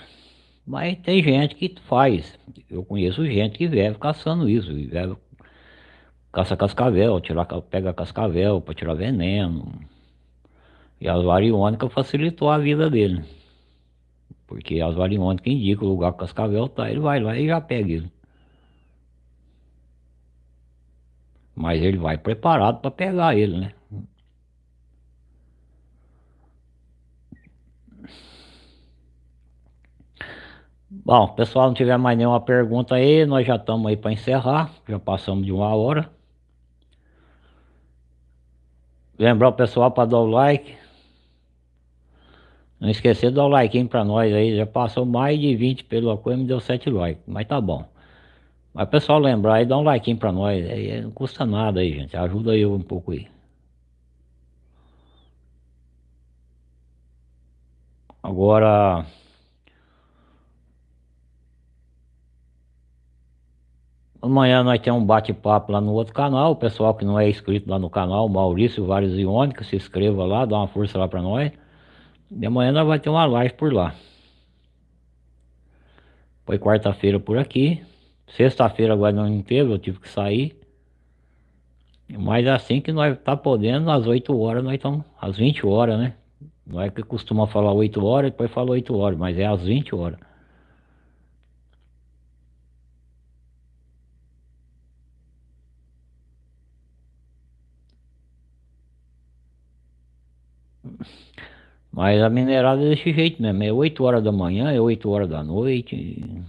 Mas tem gente que faz. Eu conheço gente que vive caçando isso. Vive, caça cascavel, tira, pega cascavel para tirar veneno. E as variônicas facilitou a vida dele. Porque as variônicas indicam o lugar que o cascavel está, ele vai lá e já pega ele. Mas ele vai preparado para pegar ele, né? Bom, pessoal, não tiver mais nenhuma pergunta aí, nós já estamos aí para encerrar, já passamos de uma hora. Lembrar o pessoal para dar o like. Não esquecer de dar o like para nós aí, já passou mais de 20 pelo coisa, me deu 7 likes, mas tá bom. Mas pessoal lembrar aí, dá um like para nós, aí não custa nada aí, gente, ajuda eu um pouco aí. Agora... Amanhã nós temos um bate-papo lá no outro canal. O pessoal que não é inscrito lá no canal, Maurício Vários Iônicos, se inscreva lá, dá uma força lá para nós. E amanhã nós vamos ter uma live por lá. Foi quarta-feira por aqui. Sexta-feira agora não teve, eu tive que sair. Mas assim que nós tá podendo, às 8 horas nós estamos, às 20 horas, né? Não é que costuma falar 8 horas, depois fala 8 horas, mas é às 20 horas. Mas a minerada é desse jeito mesmo, é 8 horas da manhã, é 8 horas da noite.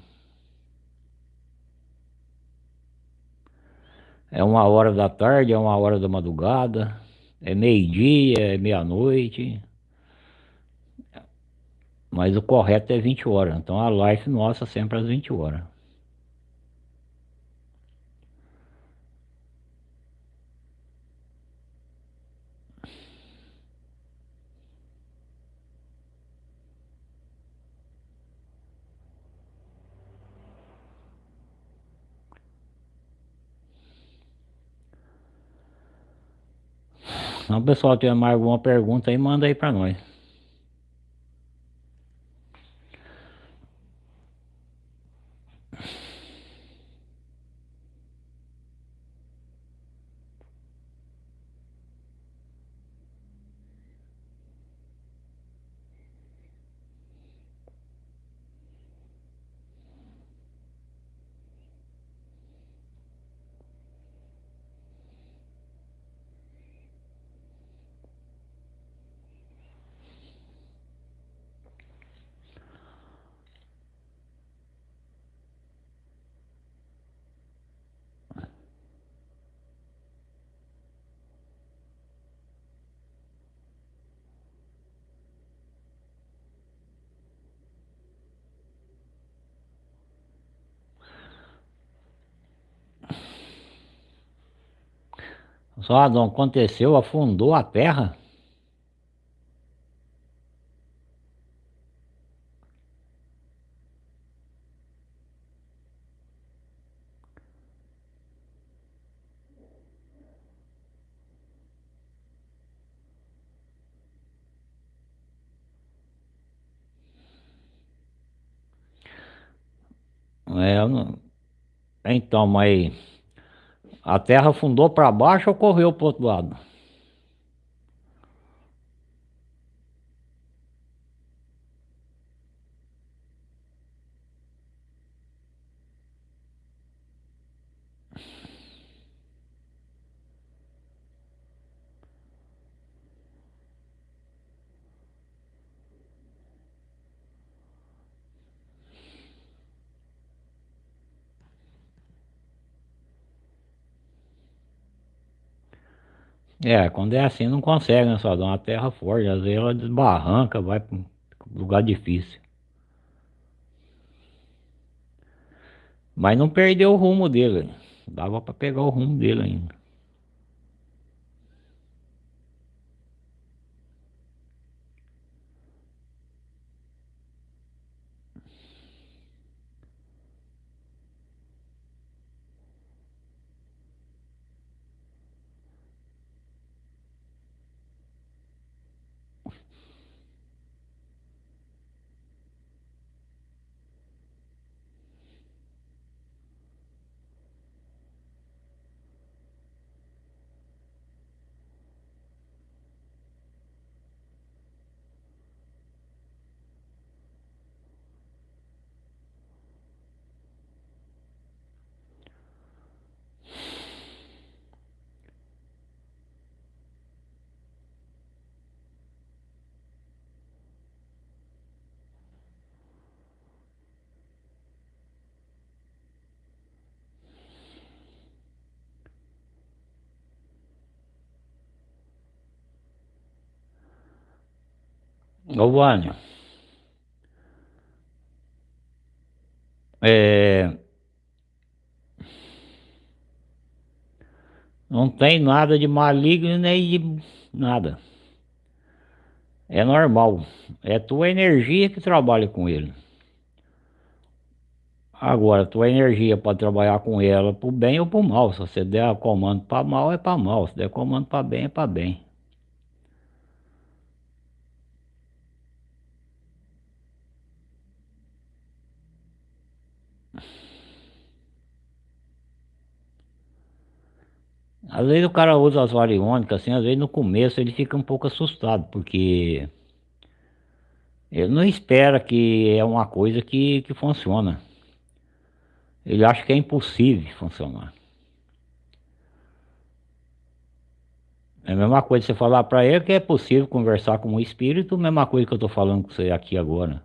É uma hora da tarde, é uma hora da madrugada, é meio-dia, é meia-noite. Mas o correto é 20 horas, então a live nossa sempre às 20 horas. Então, pessoal, tiver mais alguma pergunta aí, manda aí para nós. Só Adão, aconteceu, afundou a terra? É, não... Então, mas a terra afundou para baixo ou correu para o outro lado? É, quando é assim não consegue, né? Só dá uma terra forte, às vezes ela desbarranca, vai para um lugar difícil. Mas não perdeu o rumo dele, dava para pegar o rumo dele ainda. É... não tem nada de maligno nem de nada. É normal. É tua energia que trabalha com ele. Agora, tua energia pode trabalhar com ela para o bem ou para o mal. Se você der comando para mal, é para mal. Se der comando para bem, é para bem. Às vezes o cara usa as variônicas, assim, às vezes no começo ele fica um pouco assustado, porque ele não espera que é uma coisa que, que funciona. Ele acha que é impossível funcionar. É a mesma coisa você falar para ele que é possível conversar com o espírito, a mesma coisa que eu estou falando com você aqui agora.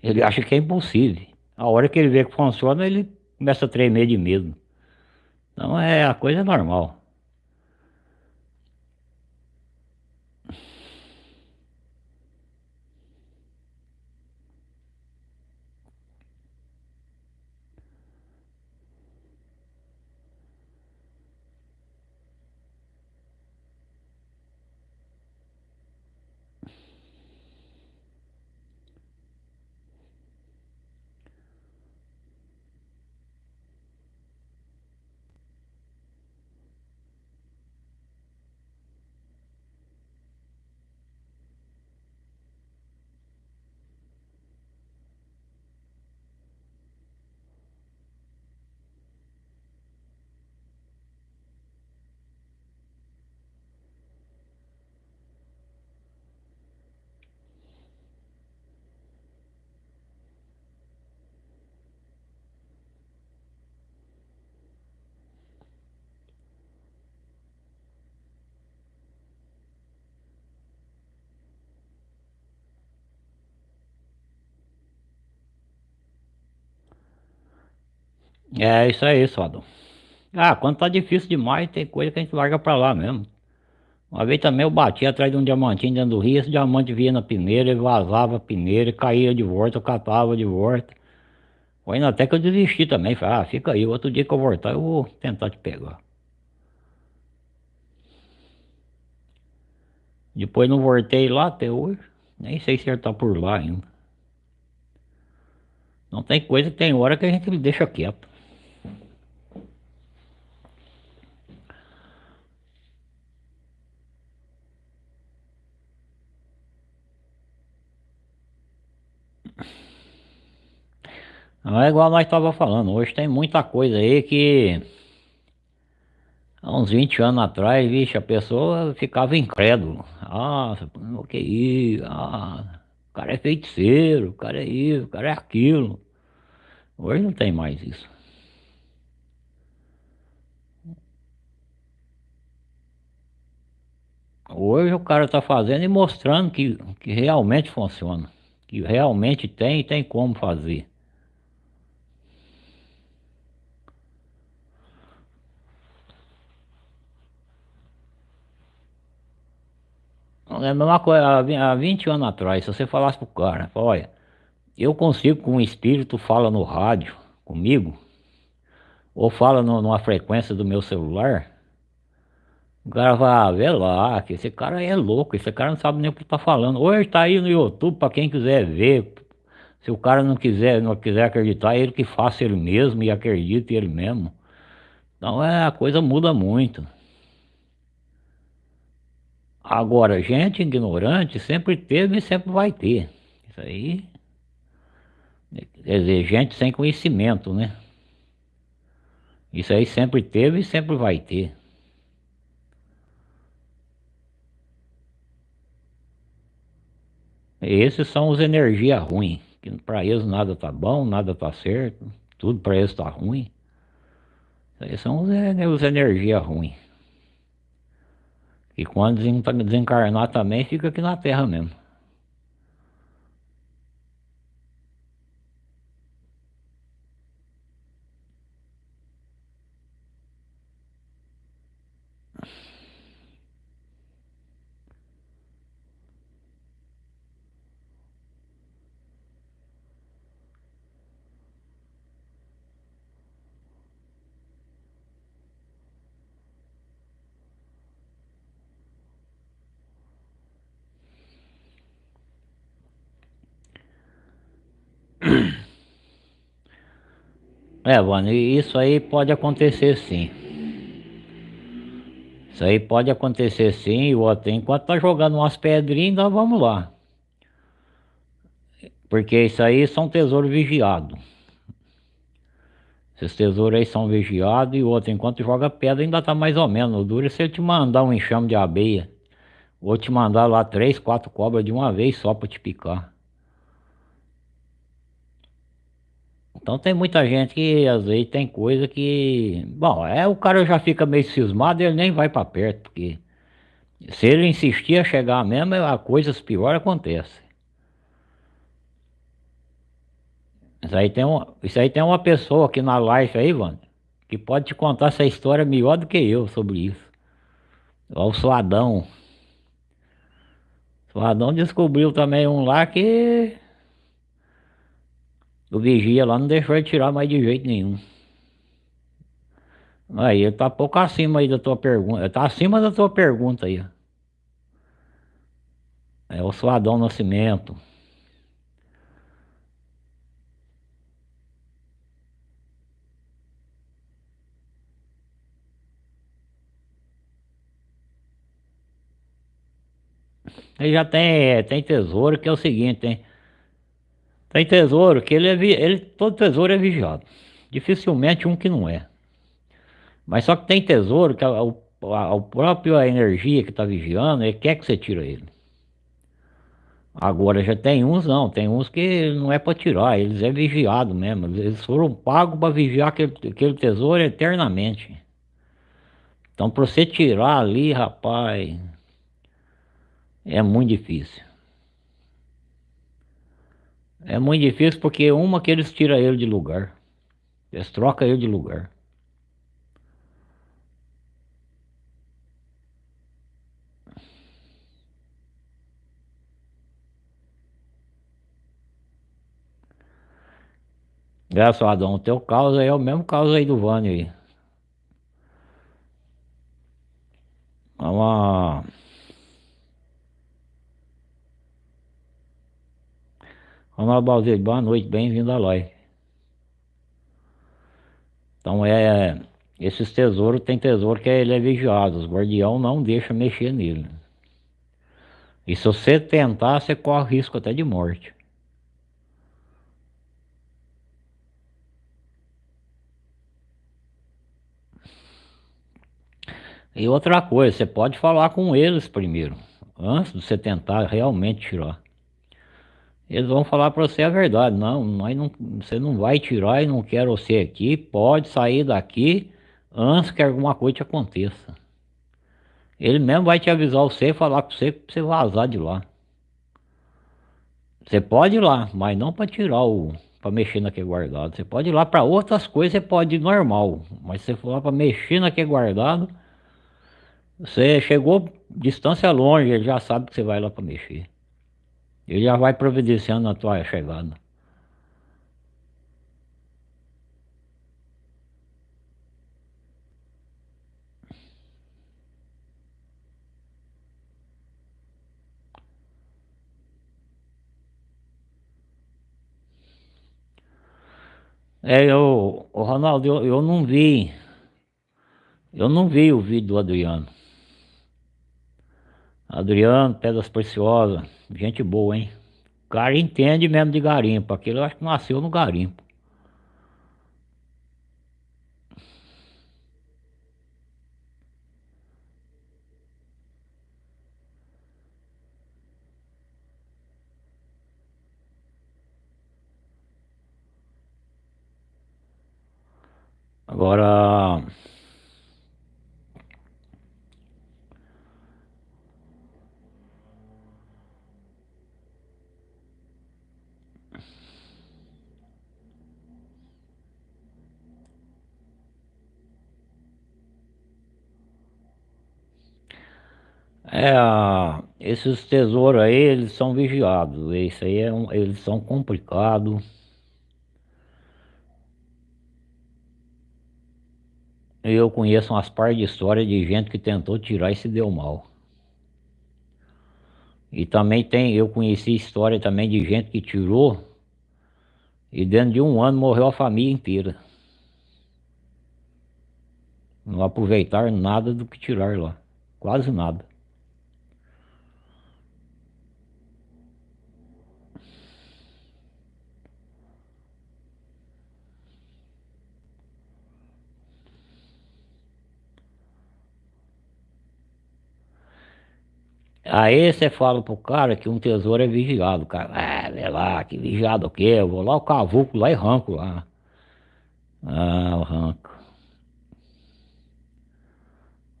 Ele acha que é impossível. A hora que ele vê que funciona, ele começa a tremer de medo. Então é a coisa normal. É isso aí, Sodom. Ah, quando tá difícil demais, tem coisa que a gente larga pra lá mesmo. Uma vez também eu bati atrás de um diamantinho dentro do rio, esse diamante vinha na peneira, ele vazava a peneira, caía de volta, eu catava de volta. Foi ainda até que eu desisti também, falei, ah, fica aí, outro dia que eu voltar eu vou tentar te pegar. Depois não voltei lá até hoje. Nem sei se ele tá por lá ainda. Não tem coisa que tem hora que a gente deixa quieto. É igual nós estava falando, hoje tem muita coisa aí que há uns 20 anos atrás, vixe, a pessoa ficava incrédulo. Ah, o que é isso? Ah, o cara é feiticeiro, o cara é isso, o cara é aquilo. Hoje não tem mais isso. Hoje o cara está fazendo e mostrando que, que realmente funciona. Que realmente tem e tem como fazer. É a mesma coisa, há 20 anos atrás, se você falasse pro cara, olha, eu consigo com um espírito fala no rádio comigo, ou fala no, numa frequência do meu celular, o cara vai, ah, vê lá, que esse cara é louco, esse cara não sabe nem o que tá falando. Hoje tá aí no YouTube para quem quiser ver. Se o cara não quiser, não quiser acreditar, ele que faça ele mesmo e acredite ele mesmo. Então é, a coisa muda muito. Agora, gente ignorante sempre teve e sempre vai ter. Isso aí. Quer dizer, gente sem conhecimento, né? Isso aí sempre teve e sempre vai ter. Esses são os energia ruim, que para eles nada tá bom, nada tá certo, tudo para eles tá ruim. Esses são os, os energia ruim. E quando desencarnar também, fica aqui na Terra mesmo. É, mano, isso aí pode acontecer sim. Isso aí pode acontecer sim, o outro, enquanto tá jogando umas pedrinhas, nós vamos lá. Porque isso aí são tesouros vigiados. Esses tesouros aí são vigiados e o outro, enquanto joga pedra, ainda tá mais ou menos. O duro se ele te mandar um enxame de abelha. Ou te mandar lá três, quatro cobras de uma vez só para te picar. Então tem muita gente que às vezes tem coisa que... Bom, é o cara já fica meio cismado e ele nem vai para perto, porque... Se ele insistir a chegar mesmo, a coisas piores acontecem. Isso aí, tem um, isso aí tem uma pessoa aqui na live aí, mano, que pode te contar essa história melhor do que eu sobre isso. É o Suadão. O Suadão descobriu também um lá que o vigia lá não deixou ele tirar mais de jeito nenhum. Aí ele tá pouco acima aí da tua pergunta. Tá acima da tua pergunta aí. É o Suadão Nascimento. Ele já tem, tem tesouro que é o seguinte, hein? Tem tesouro que ele é, ele, todo tesouro é vigiado. Dificilmente um que não é. Mas só que tem tesouro que a, a, a própria energia que está vigiando, ele quer que você tire ele. Agora já tem uns não, tem uns que não é para tirar, eles é vigiado mesmo. Eles foram pagos para vigiar aquele, aquele tesouro eternamente. Então para você tirar ali, rapaz, é muito difícil. É muito difícil porque uma que eles tiram ele de lugar. Eles trocam ele de lugar. Graças a Deus, o teu caso aí é o mesmo caso aí do Vânio aí. É uma... Ronaldo Balzeiro, boa noite, bem-vindo à live. Então é, esses tesouros, tem tesouro que ele é vigiado, os guardião não deixa mexer nele. E se você tentar, você corre risco até de morte. E outra coisa, você pode falar com eles primeiro, antes de você tentar realmente tirar. Eles vão falar para você a verdade, não, nós não, você não vai tirar e não quero você aqui, pode sair daqui antes que alguma coisa te aconteça. Ele mesmo vai te avisar você falar com você para você vazar de lá. Você pode ir lá, mas não para tirar o, para mexer naquele guardado. Você pode ir lá para outras coisas, você pode ir normal, mas se você for lá para mexer naquele guardado, você chegou distância longe, ele já sabe que você vai lá para mexer. Ele já vai providenciando a tua chegada. É, eu, o Ronaldo, eu, eu não vi, eu não vi o vídeo do Adriano. Adriano, Pedras Preciosas, gente boa, hein? O cara entende mesmo de garimpo, aquele eu acho que nasceu no garimpo. Agora É, esses tesouros aí, eles são vigiados, isso aí é um, eles são complicados. Eu conheço umas par de histórias de gente que tentou tirar e se deu mal. E também tem, eu conheci história também de gente que tirou e dentro de um ano morreu a família inteira. Não aproveitaram nada do que tiraram lá, quase nada. Aí você fala pro cara que um tesouro é vigiado, cara, ah, vê lá, que vigiado o quê? Eu vou lá, o cavuco lá e ranco lá. Ah, o ranco.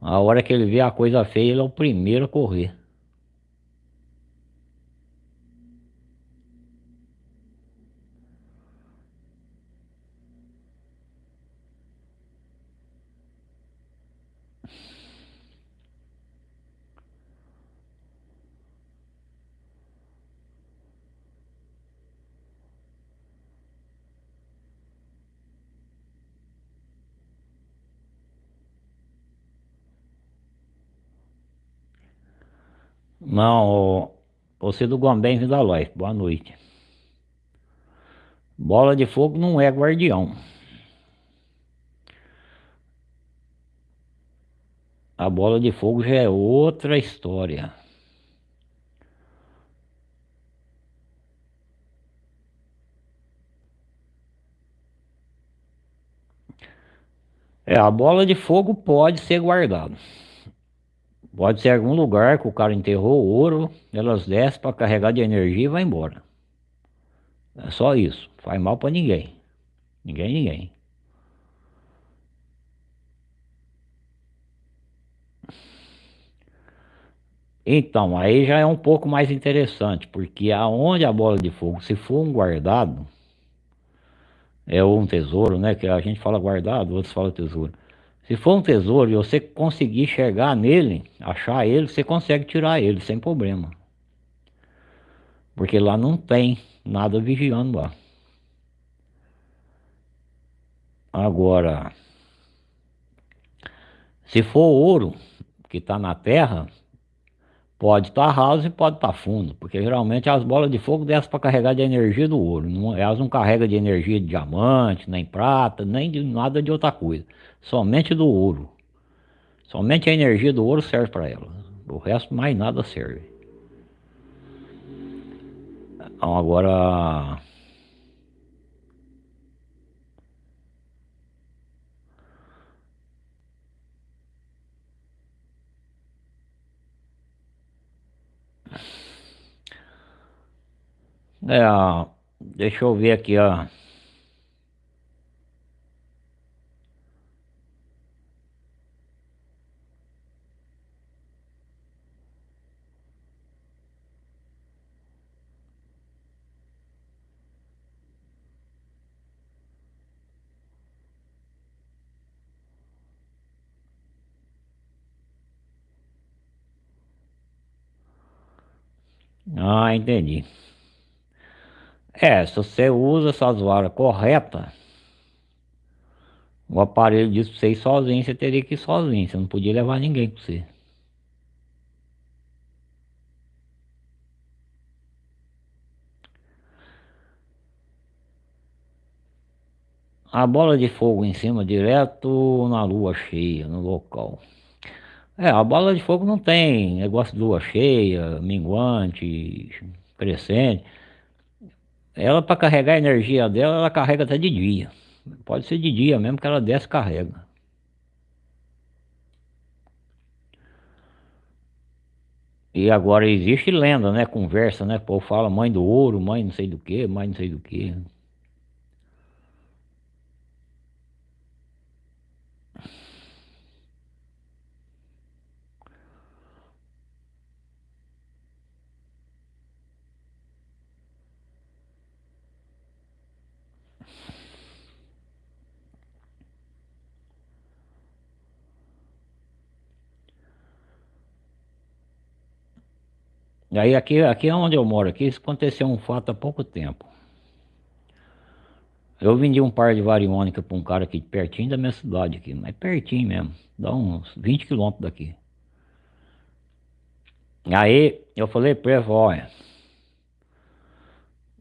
A hora que ele vê a coisa feia, ele é o primeiro a correr. Não, você do Gombém vindo da Lois, boa noite. Bola de fogo não é guardião. A bola de fogo já é outra história. É, a bola de fogo pode ser guardada. Pode ser algum lugar que o cara enterrou ouro, elas descem para carregar de energia e vai embora. É só isso. Faz mal para ninguém. Ninguém, ninguém. Então, aí já é um pouco mais interessante, porque aonde a bola de fogo, se for um guardado, é um tesouro, né? Que a gente fala guardado, outros falam tesouro. Se for um tesouro e você conseguir chegar nele, achar ele, você consegue tirar ele sem problema. Porque lá não tem nada vigiando lá. Agora, se for ouro que está na terra, Pode estar tá raso e pode estar tá fundo, porque geralmente as bolas de fogo descem para carregar de energia do ouro. Não, elas não carregam de energia de diamante, nem prata, nem de nada de outra coisa. Somente do ouro. Somente a energia do ouro serve para ela. O resto mais nada serve. Então agora É, deixa eu ver aqui, ó. Ah, entendi. É, se você usa essas varas corretas, o aparelho disse pra você ir sozinho, você teria que ir sozinho, você não podia levar ninguém com você. A bola de fogo em cima, direto na lua cheia, no local. É, a bola de fogo não tem negócio de lua cheia, minguante, crescente. Ela para carregar a energia dela, ela carrega até de dia. Pode ser de dia mesmo que ela desce e carrega. E agora existe lenda, né? Conversa, né? O povo fala mãe do ouro, mãe não sei do que, mãe não sei do que. Aí aqui, aqui é onde eu moro, aqui aconteceu um fato há pouco tempo. Eu vendi um par de variônica para um cara aqui pertinho da minha cidade aqui, mas pertinho mesmo, dá uns 20 quilômetros daqui. Aí eu falei para ele, olha,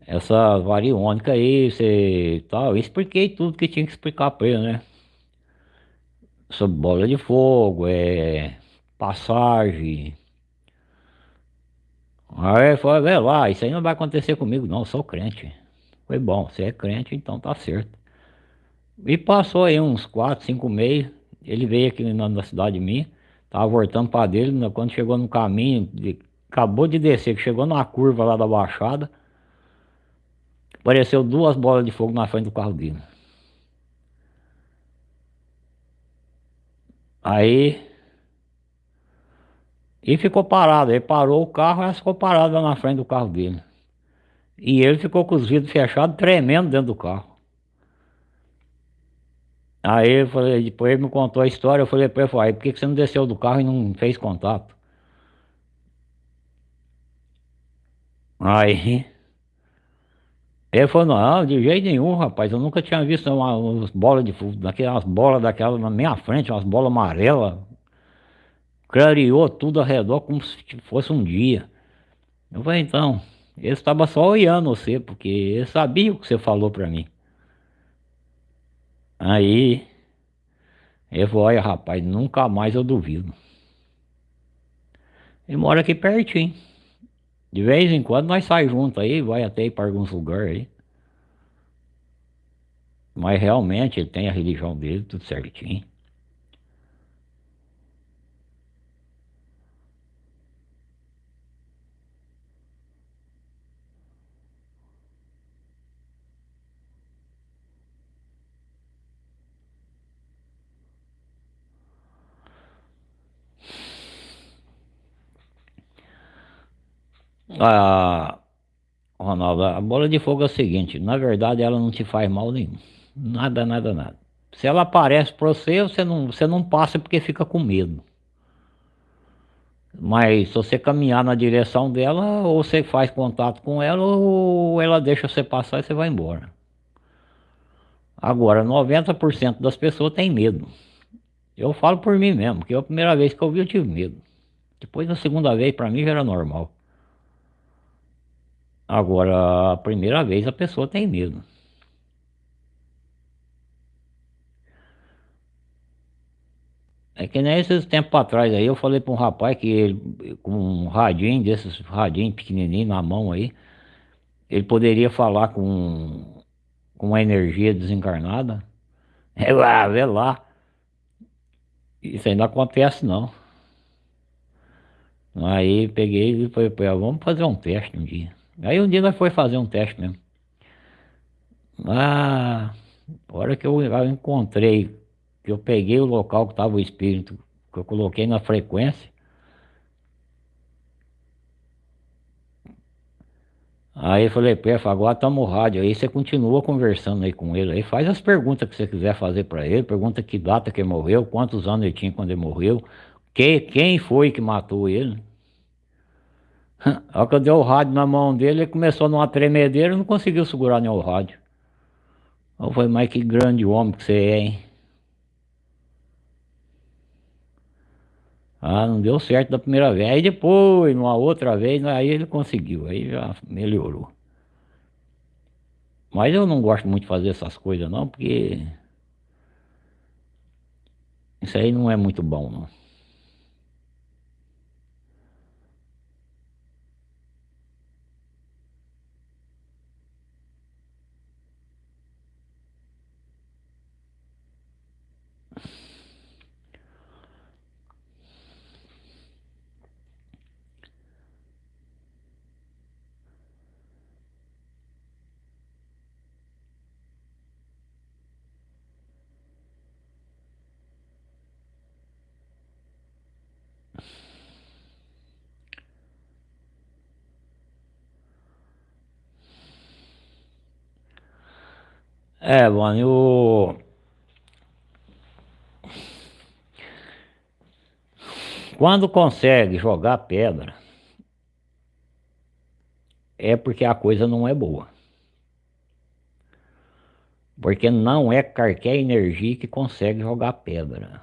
essa variônica aí, você tal, eu expliquei tudo que tinha que explicar para ele, né? Sobre bola de fogo, é passagem, Aí foi, vê lá, isso aí não vai acontecer comigo não, eu sou crente. Foi bom, você é crente, então tá certo. E passou aí uns 4, 5 meses, ele veio aqui na, na cidade minha, tava voltando para dele, né, quando chegou no caminho, de, acabou de descer, que chegou na curva lá da baixada, apareceu duas bolas de fogo na frente do carro dele. Aí e ficou parado, ele parou o carro e ficou parado na frente do carro dele. E ele ficou com os vidros fechados, tremendo dentro do carro. Aí eu falei, depois ele me contou a história, eu falei para ele, falei, por que você não desceu do carro e não fez contato? Aí ele falou, não, de jeito nenhum, rapaz, eu nunca tinha visto uma, umas de fogo, daquelas bolas daquelas na minha frente, umas bolas amarelas, clareou tudo ao redor como se fosse um dia. Eu falei, então, ele estava só olhando você, porque ele sabia o que você falou para mim. Aí, ele falou, olha rapaz, nunca mais eu duvido. Ele mora aqui pertinho. De vez em quando nós saímos juntos aí, vai até ir para alguns lugares aí. Mas realmente ele tem a religião dele, tudo certinho. Ah, Ronaldo, a bola de fogo é o seguinte, na verdade ela não te faz mal nenhum. Nada, nada, nada. Se ela aparece para você, você não, você não passa porque fica com medo. Mas se você caminhar na direção dela, ou você faz contato com ela, ou ela deixa você passar e você vai embora. Agora, 90% das pessoas têm medo. Eu falo por mim mesmo, que é a primeira vez que eu vi eu tive medo. Depois da segunda vez, para mim já era normal. Agora, a primeira vez a pessoa tem medo. É que nem esses tempos atrás aí, eu falei para um rapaz que ele, com um radinho desses radinho pequenininho na mão aí, ele poderia falar com, com uma energia desencarnada. É lá, vê lá. Isso não acontece não. Aí peguei e falei, vamos fazer um teste um dia. Aí um dia nós foi fazer um teste mesmo. Ah, a hora que eu, eu encontrei, que eu peguei o local que estava o espírito, que eu coloquei na frequência, Aí eu falei, Pefa, agora estamos no rádio, aí você continua conversando aí com ele, aí faz as perguntas que você quiser fazer para ele, pergunta que data que ele morreu, quantos anos ele tinha quando ele morreu, que, quem foi que matou ele. A hora que eu dei o rádio na mão dele, ele começou numa tremedeira e não conseguiu segurar nem o rádio. Eu falei, mas que grande homem que você é, hein? Ah, não deu certo da primeira vez. Aí depois, numa outra vez, aí ele conseguiu, aí já melhorou. Mas eu não gosto muito de fazer essas coisas não, porque isso aí não é muito bom não. É, mano, eu... Quando consegue jogar pedra, é porque a coisa não é boa. Porque não é qualquer energia que consegue jogar pedra.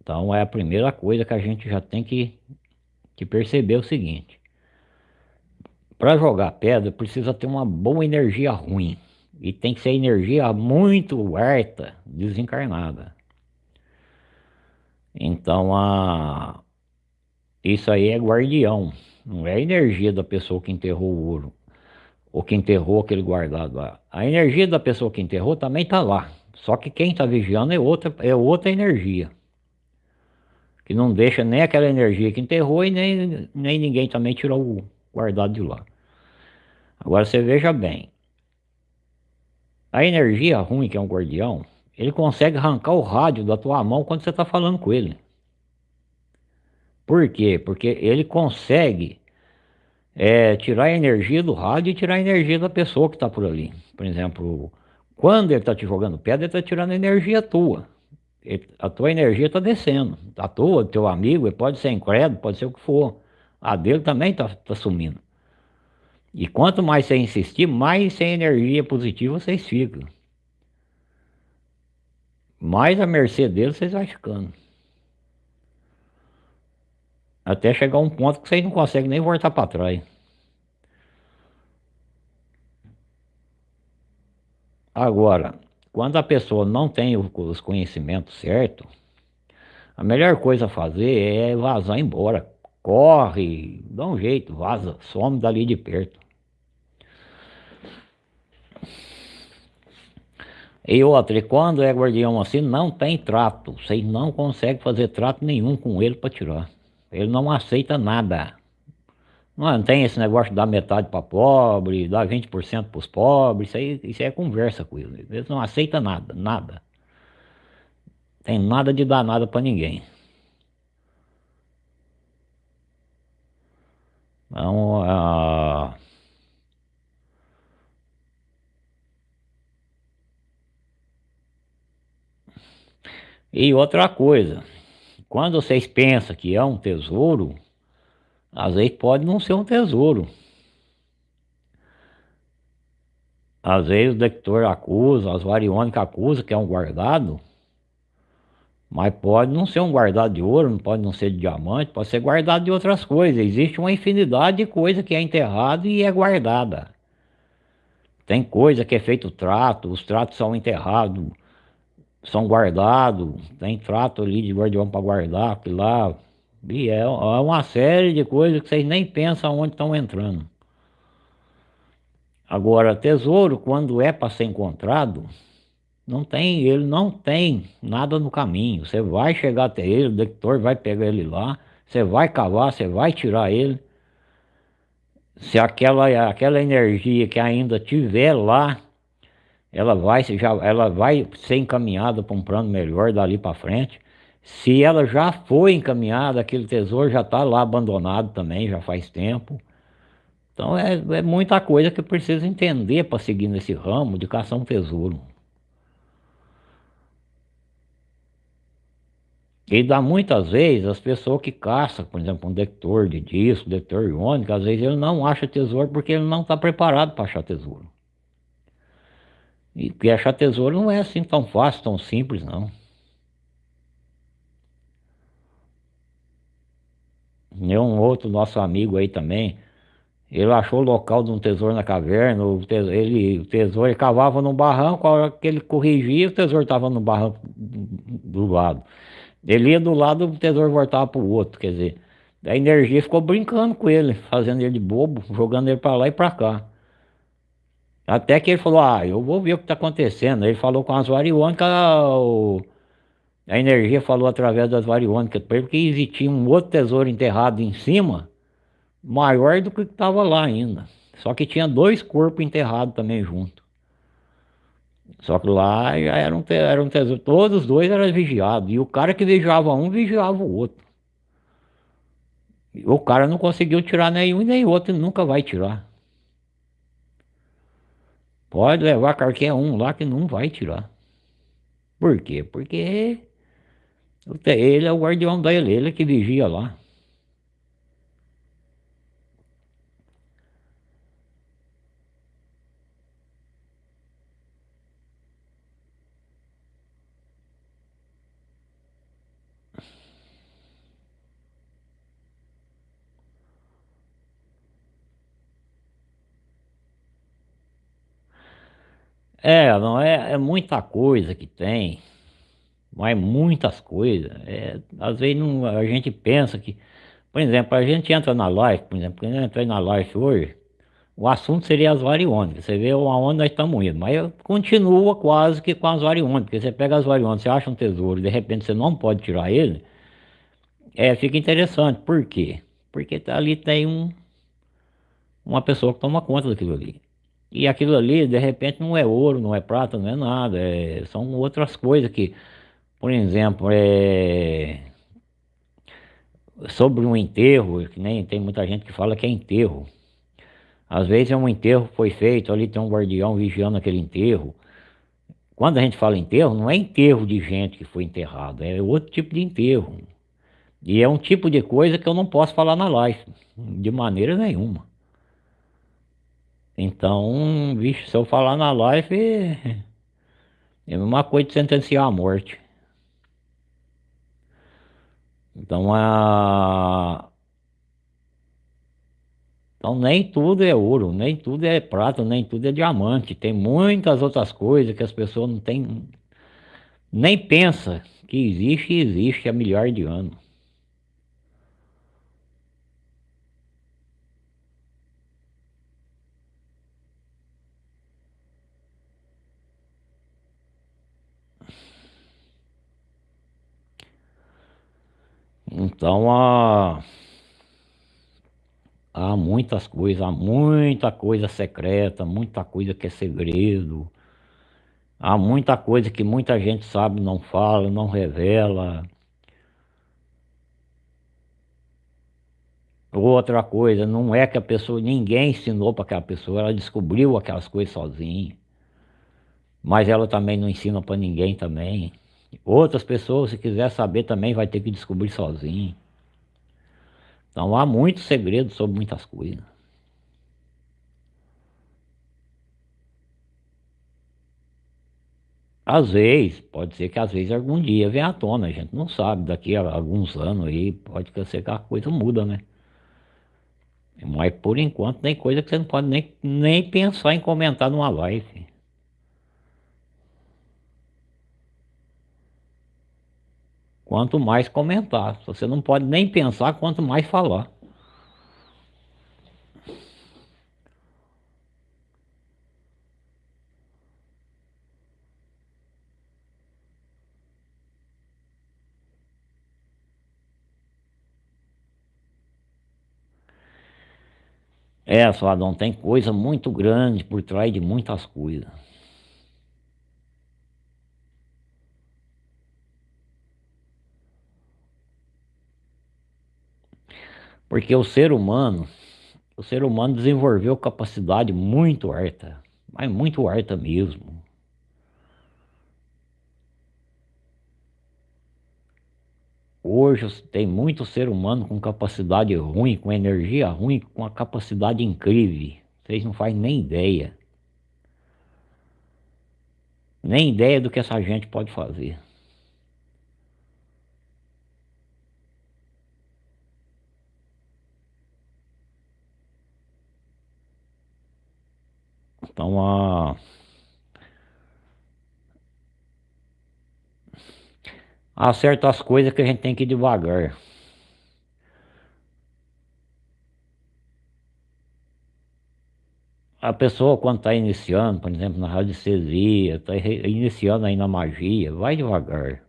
Então é a primeira coisa que a gente já tem que, que perceber o seguinte. Para jogar pedra precisa ter uma boa energia ruim. E tem que ser energia muito harta, desencarnada. Então, a... isso aí é guardião. Não é a energia da pessoa que enterrou o ouro. Ou que enterrou aquele guardado lá. A energia da pessoa que enterrou também está lá. Só que quem está vigiando é outra, é outra energia. Que não deixa nem aquela energia que enterrou e nem, nem ninguém também tirou o guardado de lá. Agora você veja bem. A energia ruim, que é um guardião, ele consegue arrancar o rádio da tua mão quando você está falando com ele. Por quê? Porque ele consegue é, tirar a energia do rádio e tirar a energia da pessoa que está por ali. Por exemplo, quando ele está te jogando pedra, ele está tirando a energia tua. A tua energia está descendo. A tua, teu amigo, ele pode ser incrédulo, pode ser o que for. A dele também está tá sumindo. E quanto mais você insistir, mais sem energia positiva vocês ficam. Mais a mercê deles vocês vão ficando. Até chegar um ponto que vocês não conseguem nem voltar para trás. Agora, quando a pessoa não tem os conhecimentos certos, a melhor coisa a fazer é vazar embora. Corre, dá um jeito, vaza, some dali de perto. E outra, quando é guardião assim, não tem trato. Vocês não conseguem fazer trato nenhum com ele para tirar. Ele não aceita nada. Não, tem esse negócio de dar metade para pobre, dar 20% para os pobres, isso aí, isso aí é conversa com ele. Eles não aceitam nada, nada. Tem nada de dar nada para ninguém. Então, uh, E outra coisa, quando vocês pensam que é um tesouro, às vezes pode não ser um tesouro. Às vezes o detector acusa, as variônicas acusa que é um guardado, Mas pode não ser um guardado de ouro, não pode não ser de diamante, pode ser guardado de outras coisas. Existe uma infinidade de coisas que é enterrado e é guardada. Tem coisa que é feito trato, os tratos são enterrados, são guardados, tem trato ali de guardião para guardar, que lá. E é, é uma série de coisas que vocês nem pensam onde estão entrando. Agora, tesouro, quando é para ser encontrado, não tem, ele não tem nada no caminho. Você vai chegar até ele, o detector vai pegar ele lá, você vai cavar, você vai tirar ele. Se aquela, aquela energia que ainda tiver lá, ela vai, já, ela vai ser encaminhada para um plano melhor dali para frente. Se ela já foi encaminhada, aquele tesouro já está lá abandonado também, já faz tempo. Então é, é muita coisa que precisa entender para seguir nesse ramo de caçar um tesouro. E dá muitas vezes as pessoas que caçam, por exemplo, um detector de disco, detector iônico, às vezes ele não acha tesouro porque ele não está preparado para achar tesouro. E achar tesouro não é assim tão fácil, tão simples, não. E um outro nosso amigo aí também, ele achou o local de um tesouro na caverna, o tesouro, ele, o tesouro ele cavava num barranco, a hora que ele corrigia, o tesouro estava no barranco do lado. Ele ia do lado, o tesouro voltava para o outro, quer dizer, a energia ficou brincando com ele, fazendo ele de bobo, jogando ele para lá e para cá. Até que ele falou, ah, eu vou ver o que está acontecendo. Ele falou com as variônicas, a energia falou através das variônicas, porque existia um outro tesouro enterrado em cima, maior do que estava lá ainda. Só que tinha dois corpos enterrados também junto. Só que lá já era um, era um tesouro, todos os dois eram vigiados. E o cara que vigiava um, vigiava o outro. O cara não conseguiu tirar nenhum nem outro, nunca vai tirar. Pode levar qualquer um lá que não vai tirar. Por quê? Porque ele é o guardião dele, ele que vigia lá. É, não é, é muita coisa que tem, mas muitas coisas. É, às vezes não, a gente pensa que, por exemplo, a gente entra na live, por exemplo, quando eu entrei na live hoje, o assunto seria as variônicas. Você vê aonde nós estamos indo, mas continua quase que com as variônicas. Porque você pega as variônicas, você acha um tesouro, de repente você não pode tirar ele, é, fica interessante. Por quê? Porque ali tem um, uma pessoa que toma conta daquilo ali. E aquilo ali, de repente, não é ouro, não é prata, não é nada. É, são outras coisas que, por exemplo, é, sobre um enterro, que nem tem muita gente que fala que é enterro. Às vezes é um enterro foi feito, ali tem um guardião vigiando aquele enterro. Quando a gente fala enterro, não é enterro de gente que foi enterrado, é outro tipo de enterro. E é um tipo de coisa que eu não posso falar na live, de maneira nenhuma. Então, vixe, se eu falar na live, é a mesma coisa de sentenciar a morte. Então, a... Então, nem tudo é ouro, nem tudo é prata, nem tudo é diamante. Tem muitas outras coisas que as pessoas não têm... Nem pensa que existe e existe há milhares de anos. Então há, há muitas coisas, há muita coisa secreta, muita coisa que é segredo. Há muita coisa que muita gente sabe, não fala, não revela. Outra coisa, não é que a pessoa, ninguém ensinou para aquela pessoa, ela descobriu aquelas coisas sozinha. Mas ela também não ensina para ninguém também. Outras pessoas, se quiser saber também, vai ter que descobrir sozinho. Então há muitos segredos sobre muitas coisas. Às vezes, pode ser que às vezes algum dia venha à tona, a gente não sabe, daqui a alguns anos aí pode ser que a coisa muda, né? Mas por enquanto tem coisa que você não pode nem, nem pensar em comentar numa live. Quanto mais comentar, você não pode nem pensar, quanto mais falar. É, Adão, tem coisa muito grande por trás de muitas coisas. Porque o ser humano, o ser humano desenvolveu capacidade muito alta, mas muito alta mesmo. Hoje tem muito ser humano com capacidade ruim, com energia ruim, com uma capacidade incrível. Vocês não fazem nem ideia. Nem ideia do que essa gente pode fazer. Então, a... há certas coisas que a gente tem que ir devagar. A pessoa quando está iniciando, por exemplo, na radiestesia, está iniciando aí na magia, vai devagar.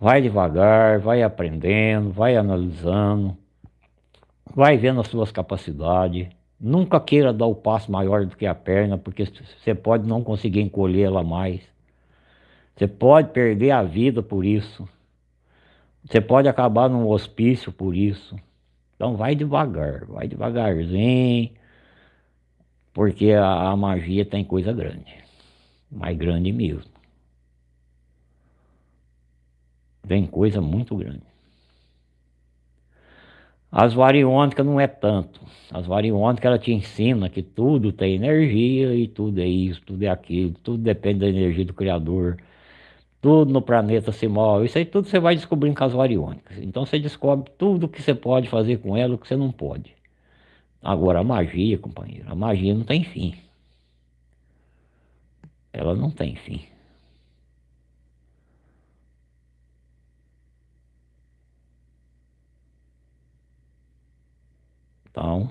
Vai devagar, vai aprendendo, vai analisando, vai vendo as suas capacidades. Nunca queira dar o passo maior do que a perna, porque você pode não conseguir encolher ela mais. Você pode perder a vida por isso. Você pode acabar num hospício por isso. Então vai devagar, vai devagarzinho, porque a, a magia tem coisa grande, mais grande mesmo. Vem coisa muito grande. As variônicas não é tanto. As variônicas ela te ensina que tudo tem energia e tudo é isso, tudo é aquilo, tudo depende da energia do Criador. Tudo no planeta se move. Isso aí tudo você vai descobrindo com as variônicas. Então você descobre tudo que você pode fazer com ela o que você não pode. Agora a magia, companheiro, a magia não tem fim. Ela não tem fim. Então,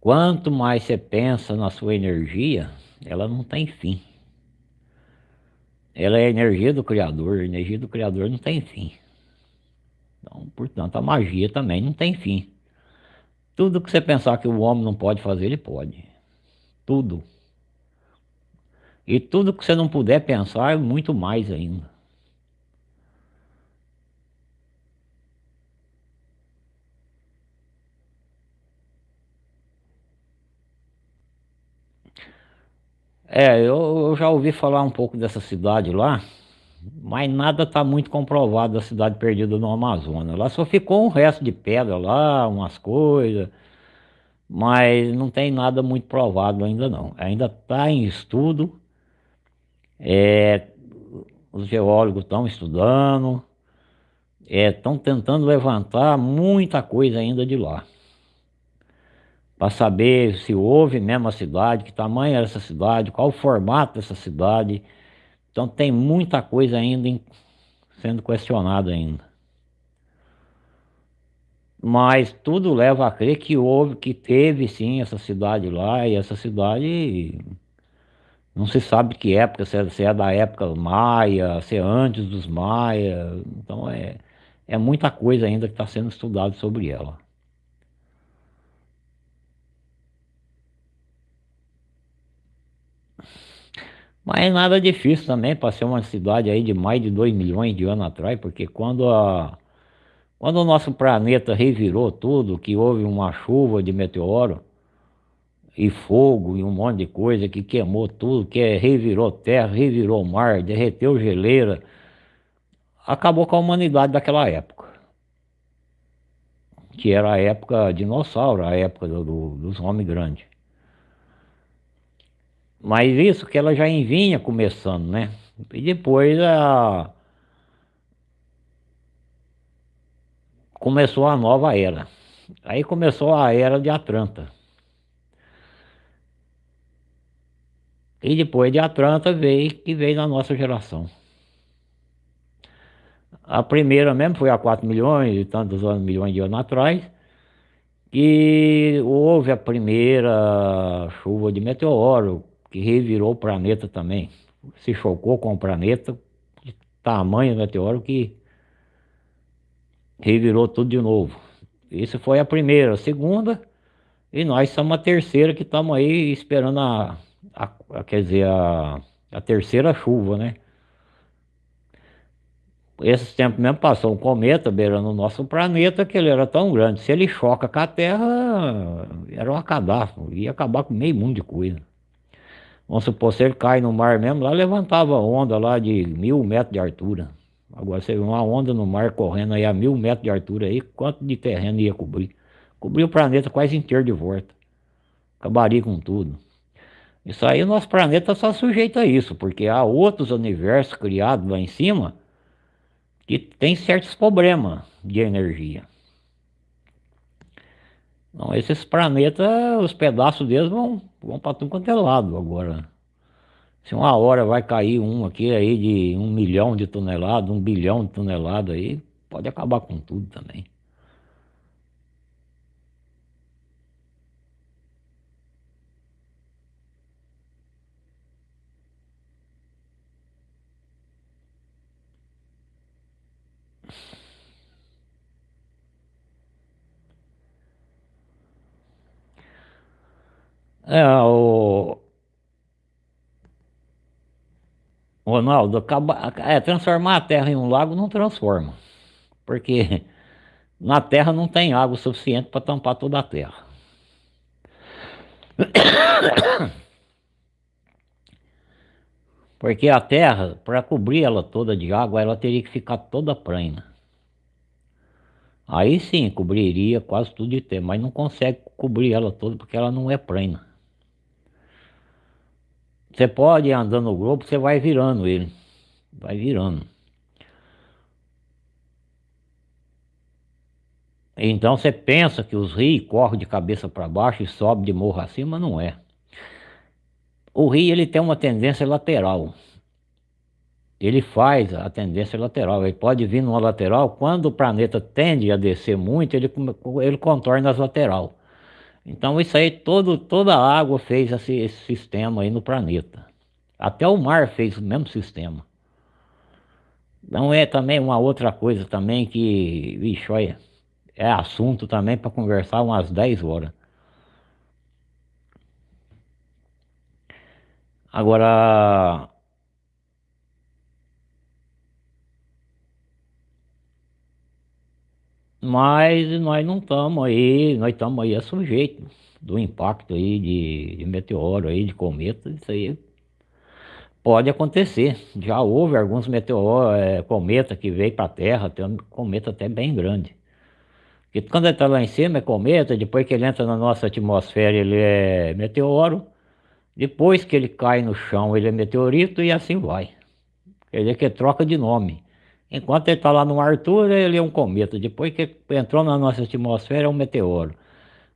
quanto mais você pensa na sua energia, ela não tem fim. Ela é a energia do Criador, a energia do Criador não tem fim. Então, portanto, a magia também não tem fim. Tudo que você pensar que o homem não pode fazer, ele pode. Tudo. E tudo que você não puder pensar, muito mais ainda. É, eu, eu já ouvi falar um pouco dessa cidade lá, mas nada está muito comprovado da cidade perdida no Amazonas. Lá só ficou um resto de pedra lá, umas coisas, mas não tem nada muito provado ainda não. Ainda está em estudo, é, os geólogos estão estudando, estão é, tentando levantar muita coisa ainda de lá para saber se houve mesmo a cidade, que tamanho era essa cidade, qual o formato dessa cidade. Então tem muita coisa ainda em, sendo questionada ainda. Mas tudo leva a crer que houve, que teve sim essa cidade lá, e essa cidade não se sabe que época, se é, se é da época maia, se é antes dos maia, então é, é muita coisa ainda que está sendo estudado sobre ela. Mas é nada difícil também para ser uma cidade aí de mais de 2 milhões de anos atrás, porque quando, a, quando o nosso planeta revirou tudo, que houve uma chuva de meteoro e fogo e um monte de coisa que queimou tudo, que revirou terra, revirou mar, derreteu geleira, acabou com a humanidade daquela época. que era a época dinossauro, a época do, dos homens grandes. Mas isso que ela já vinha começando, né? E depois a... começou a nova era. Aí começou a era de Atlanta. E depois de Atlanta veio que veio na nossa geração. A primeira mesmo foi há 4 milhões e tantos anos, milhões de anos atrás, que houve a primeira chuva de meteoro, que revirou o planeta também. Se chocou com o planeta, de tamanho meteoro que revirou tudo de novo. Isso foi a primeira. A segunda, e nós somos a terceira que estamos aí esperando a, a, a, quer dizer, a, a terceira chuva, né? Esses tempos mesmo passou um cometa beirando o nosso planeta que ele era tão grande. Se ele choca com a Terra, era uma cadastro, ia acabar com meio mundo de coisa. Vamos supor, se ele cai no mar mesmo, lá levantava onda lá de mil metros de altura. Agora você vê uma onda no mar correndo aí a mil metros de altura aí, quanto de terreno ia cobrir? Cobrir o planeta quase inteiro de volta. Acabaria com tudo. Isso aí o nosso planeta só sujeito a isso, porque há outros universos criados lá em cima que tem certos problemas de energia. Então esses planetas, os pedaços deles vão, vão para tudo quanto é lado agora. Se uma hora vai cair um aqui aí de um milhão de toneladas, um bilhão de toneladas aí, pode acabar com tudo também. É, o... Ronaldo, acaba... é, transformar a terra em um lago não transforma. Porque na terra não tem água suficiente para tampar toda a terra. Porque a terra, para cobrir ela toda de água, ela teria que ficar toda plana. Aí sim, cobriria quase tudo de terra, mas não consegue cobrir ela toda porque ela não é plana. Você pode ir andando no globo, você vai virando ele. Vai virando. Então você pensa que os rios correm de cabeça para baixo e sobem de morro acima, não é. O rio ele tem uma tendência lateral. Ele faz a tendência lateral. Ele pode vir numa lateral, quando o planeta tende a descer muito, ele, ele contorna as lateral. Então isso aí, todo, toda a água fez esse, esse sistema aí no planeta. Até o mar fez o mesmo sistema. Não é também uma outra coisa também que, vixe, olha, é assunto também para conversar umas 10 horas. Agora, Mas nós não estamos aí, nós estamos aí a sujeito do impacto aí de, de meteoro aí, de cometa, isso aí pode acontecer. Já houve alguns meteoros, é, cometa que veio para a Terra, tem um cometa até bem grande. Porque quando ele está lá em cima é cometa, depois que ele entra na nossa atmosfera ele é meteoro, depois que ele cai no chão ele é meteorito e assim vai. Quer dizer que troca de nome. Enquanto ele está lá no Arthur, ele é um cometa. Depois que entrou na nossa atmosfera, é um meteoro.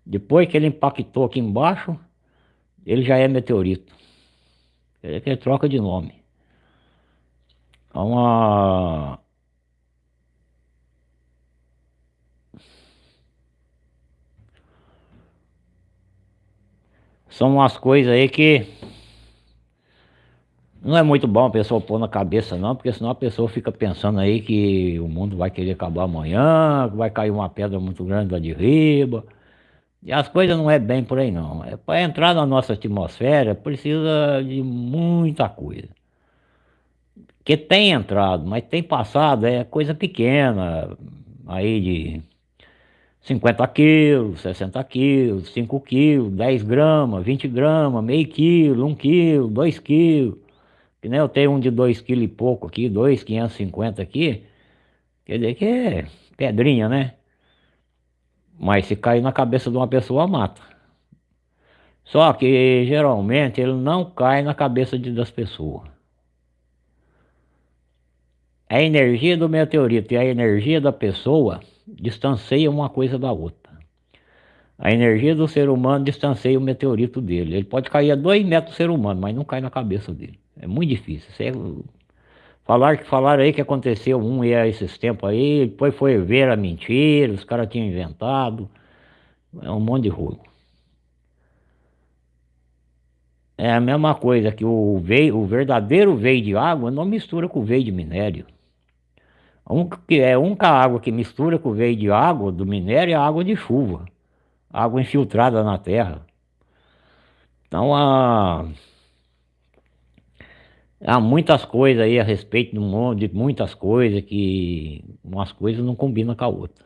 Depois que ele impactou aqui embaixo, ele já é meteorito. Ele, ele troca de nome. É uma... São umas coisas aí que não é muito bom a pessoa pôr na cabeça não, porque senão a pessoa fica pensando aí que o mundo vai querer acabar amanhã, que vai cair uma pedra muito grande lá de riba. E as coisas não é bem por aí não. É para entrar na nossa atmosfera precisa de muita coisa. Que tem entrado, mas tem passado, é coisa pequena, aí de 50 quilos, 60 quilos, 5 quilos, 10 gramas, 20 gramas, meio quilo, 1 quilo, 2 quilos. Que nem eu tenho um de 2 kg e pouco aqui, 2,550 aqui. Quer dizer que é pedrinha, né? Mas se cair na cabeça de uma pessoa, mata. Só que geralmente ele não cai na cabeça de, das pessoas. A energia do meteorito e a energia da pessoa distanciam uma coisa da outra. A energia do ser humano distancia o meteorito dele. Ele pode cair a dois metros do ser humano, mas não cai na cabeça dele. É muito difícil. É... Falar que falaram aí que aconteceu um e esses tempos aí, depois foi ver a mentira, os caras tinham inventado. É um monte de rolo. É a mesma coisa que o, veio, o verdadeiro veio de água não mistura com o veio de minério. Um, é única água que mistura com o veio de água do minério é a água de chuva. Água infiltrada na terra. Então há, há muitas coisas aí a respeito de, um, de muitas coisas que umas coisas não combinam com a outra.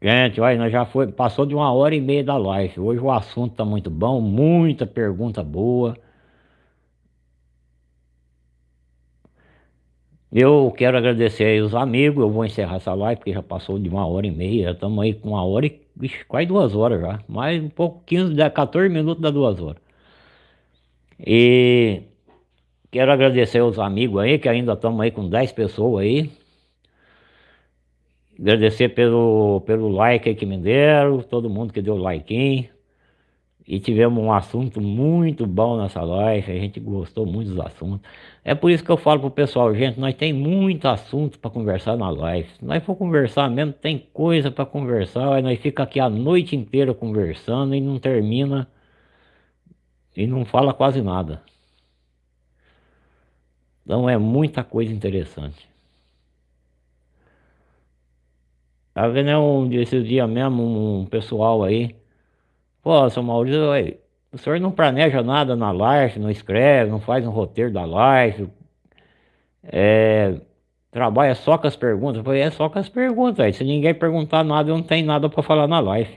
Gente, olha, nós já foi, passou de uma hora e meia da live. Hoje o assunto tá muito bom, muita pergunta boa. Eu quero agradecer aí os amigos, eu vou encerrar essa live porque já passou de uma hora e meia, estamos aí com uma hora e vixe, quase duas horas já, mais um pouco, 15, 14 minutos dá duas horas. E quero agradecer os amigos aí, que ainda estamos aí com 10 pessoas aí. Agradecer pelo, pelo like que me deram, todo mundo que deu like. E tivemos um assunto muito bom nessa live, a gente gostou muito dos assuntos. É por isso que eu falo pro pessoal, gente, nós tem muito assunto para conversar na live. Se nós for conversar mesmo, tem coisa para conversar, aí nós fica aqui a noite inteira conversando e não termina e não fala quase nada. Então é muita coisa interessante. Tá vendo um, esses dias mesmo um pessoal aí. Pô, seu Maurício, o senhor não planeja nada na live, não escreve, não faz um roteiro da live. É, trabalha só com as perguntas. Eu falei, é só com as perguntas. Aí. Se ninguém perguntar nada, eu não tenho nada para falar na live.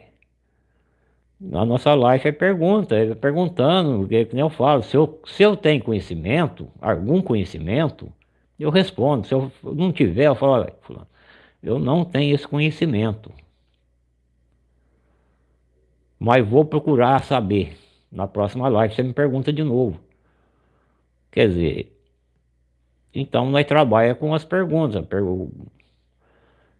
Na nossa live é pergunta, é perguntando, que nem eu falo, se eu, se eu tenho conhecimento, algum conhecimento, eu respondo. Se eu não tiver, eu falo, eu não tenho esse conhecimento. Mas vou procurar saber. Na próxima live você me pergunta de novo. Quer dizer, então nós trabalhamos com as perguntas.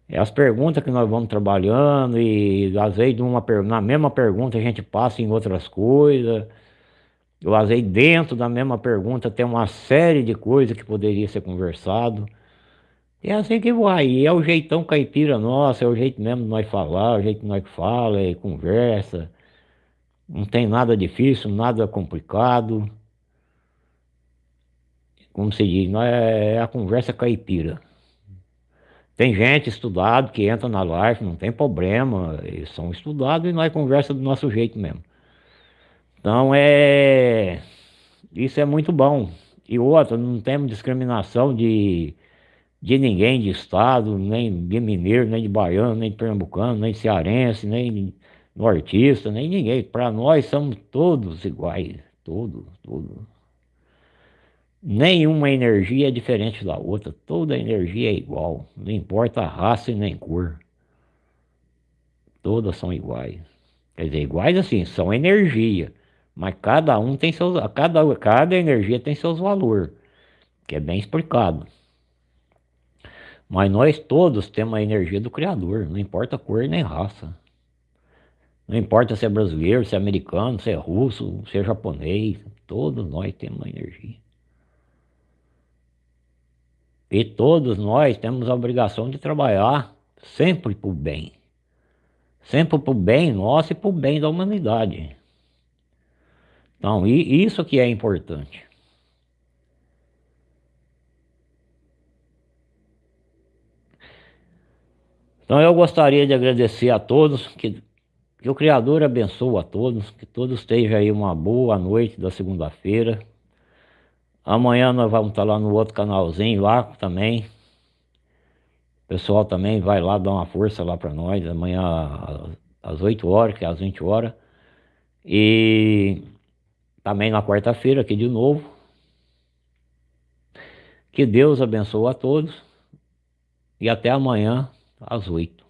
É as perguntas que nós vamos trabalhando e às vezes numa, na mesma pergunta a gente passa em outras coisas. Às vezes dentro da mesma pergunta tem uma série de coisas que poderia ser conversado. É assim que vai, e é o jeitão caipira nosso, é o jeito mesmo de nós falar, é o jeito que nós fala, é conversa. Não tem nada difícil, nada complicado. Como se diz, é, é a conversa caipira. Tem gente estudado que entra na live, não tem problema, eles são estudados e nós conversa do nosso jeito mesmo. Então é. Isso é muito bom. E outra, não temos discriminação de de ninguém de estado, nem de mineiro, nem de baiano, nem de pernambucano, nem de cearense, nem nortista, nem ninguém. Para nós somos todos iguais, todos, todos. Nenhuma energia é diferente da outra, toda energia é igual, não importa a raça e nem cor. Todas são iguais. Quer dizer, iguais assim, são energia, mas cada um tem seus, cada, cada energia tem seus valores, que é bem explicado. Mas nós todos temos a energia do Criador, não importa cor nem raça. Não importa se é brasileiro, se é americano, se é russo, se é japonês, todos nós temos a energia. E todos nós temos a obrigação de trabalhar sempre para o bem. Sempre para o bem nosso e para o bem da humanidade. Então, isso que é importante. Então eu gostaria de agradecer a todos, que, que o Criador abençoe a todos, que todos estejam aí uma boa noite da segunda-feira. Amanhã nós vamos estar lá no outro canalzinho lá também. O pessoal também vai lá dar uma força lá para nós, amanhã às 8 horas, que é às 20 horas. E também na quarta-feira aqui de novo. Que Deus abençoe a todos e até amanhã às oito.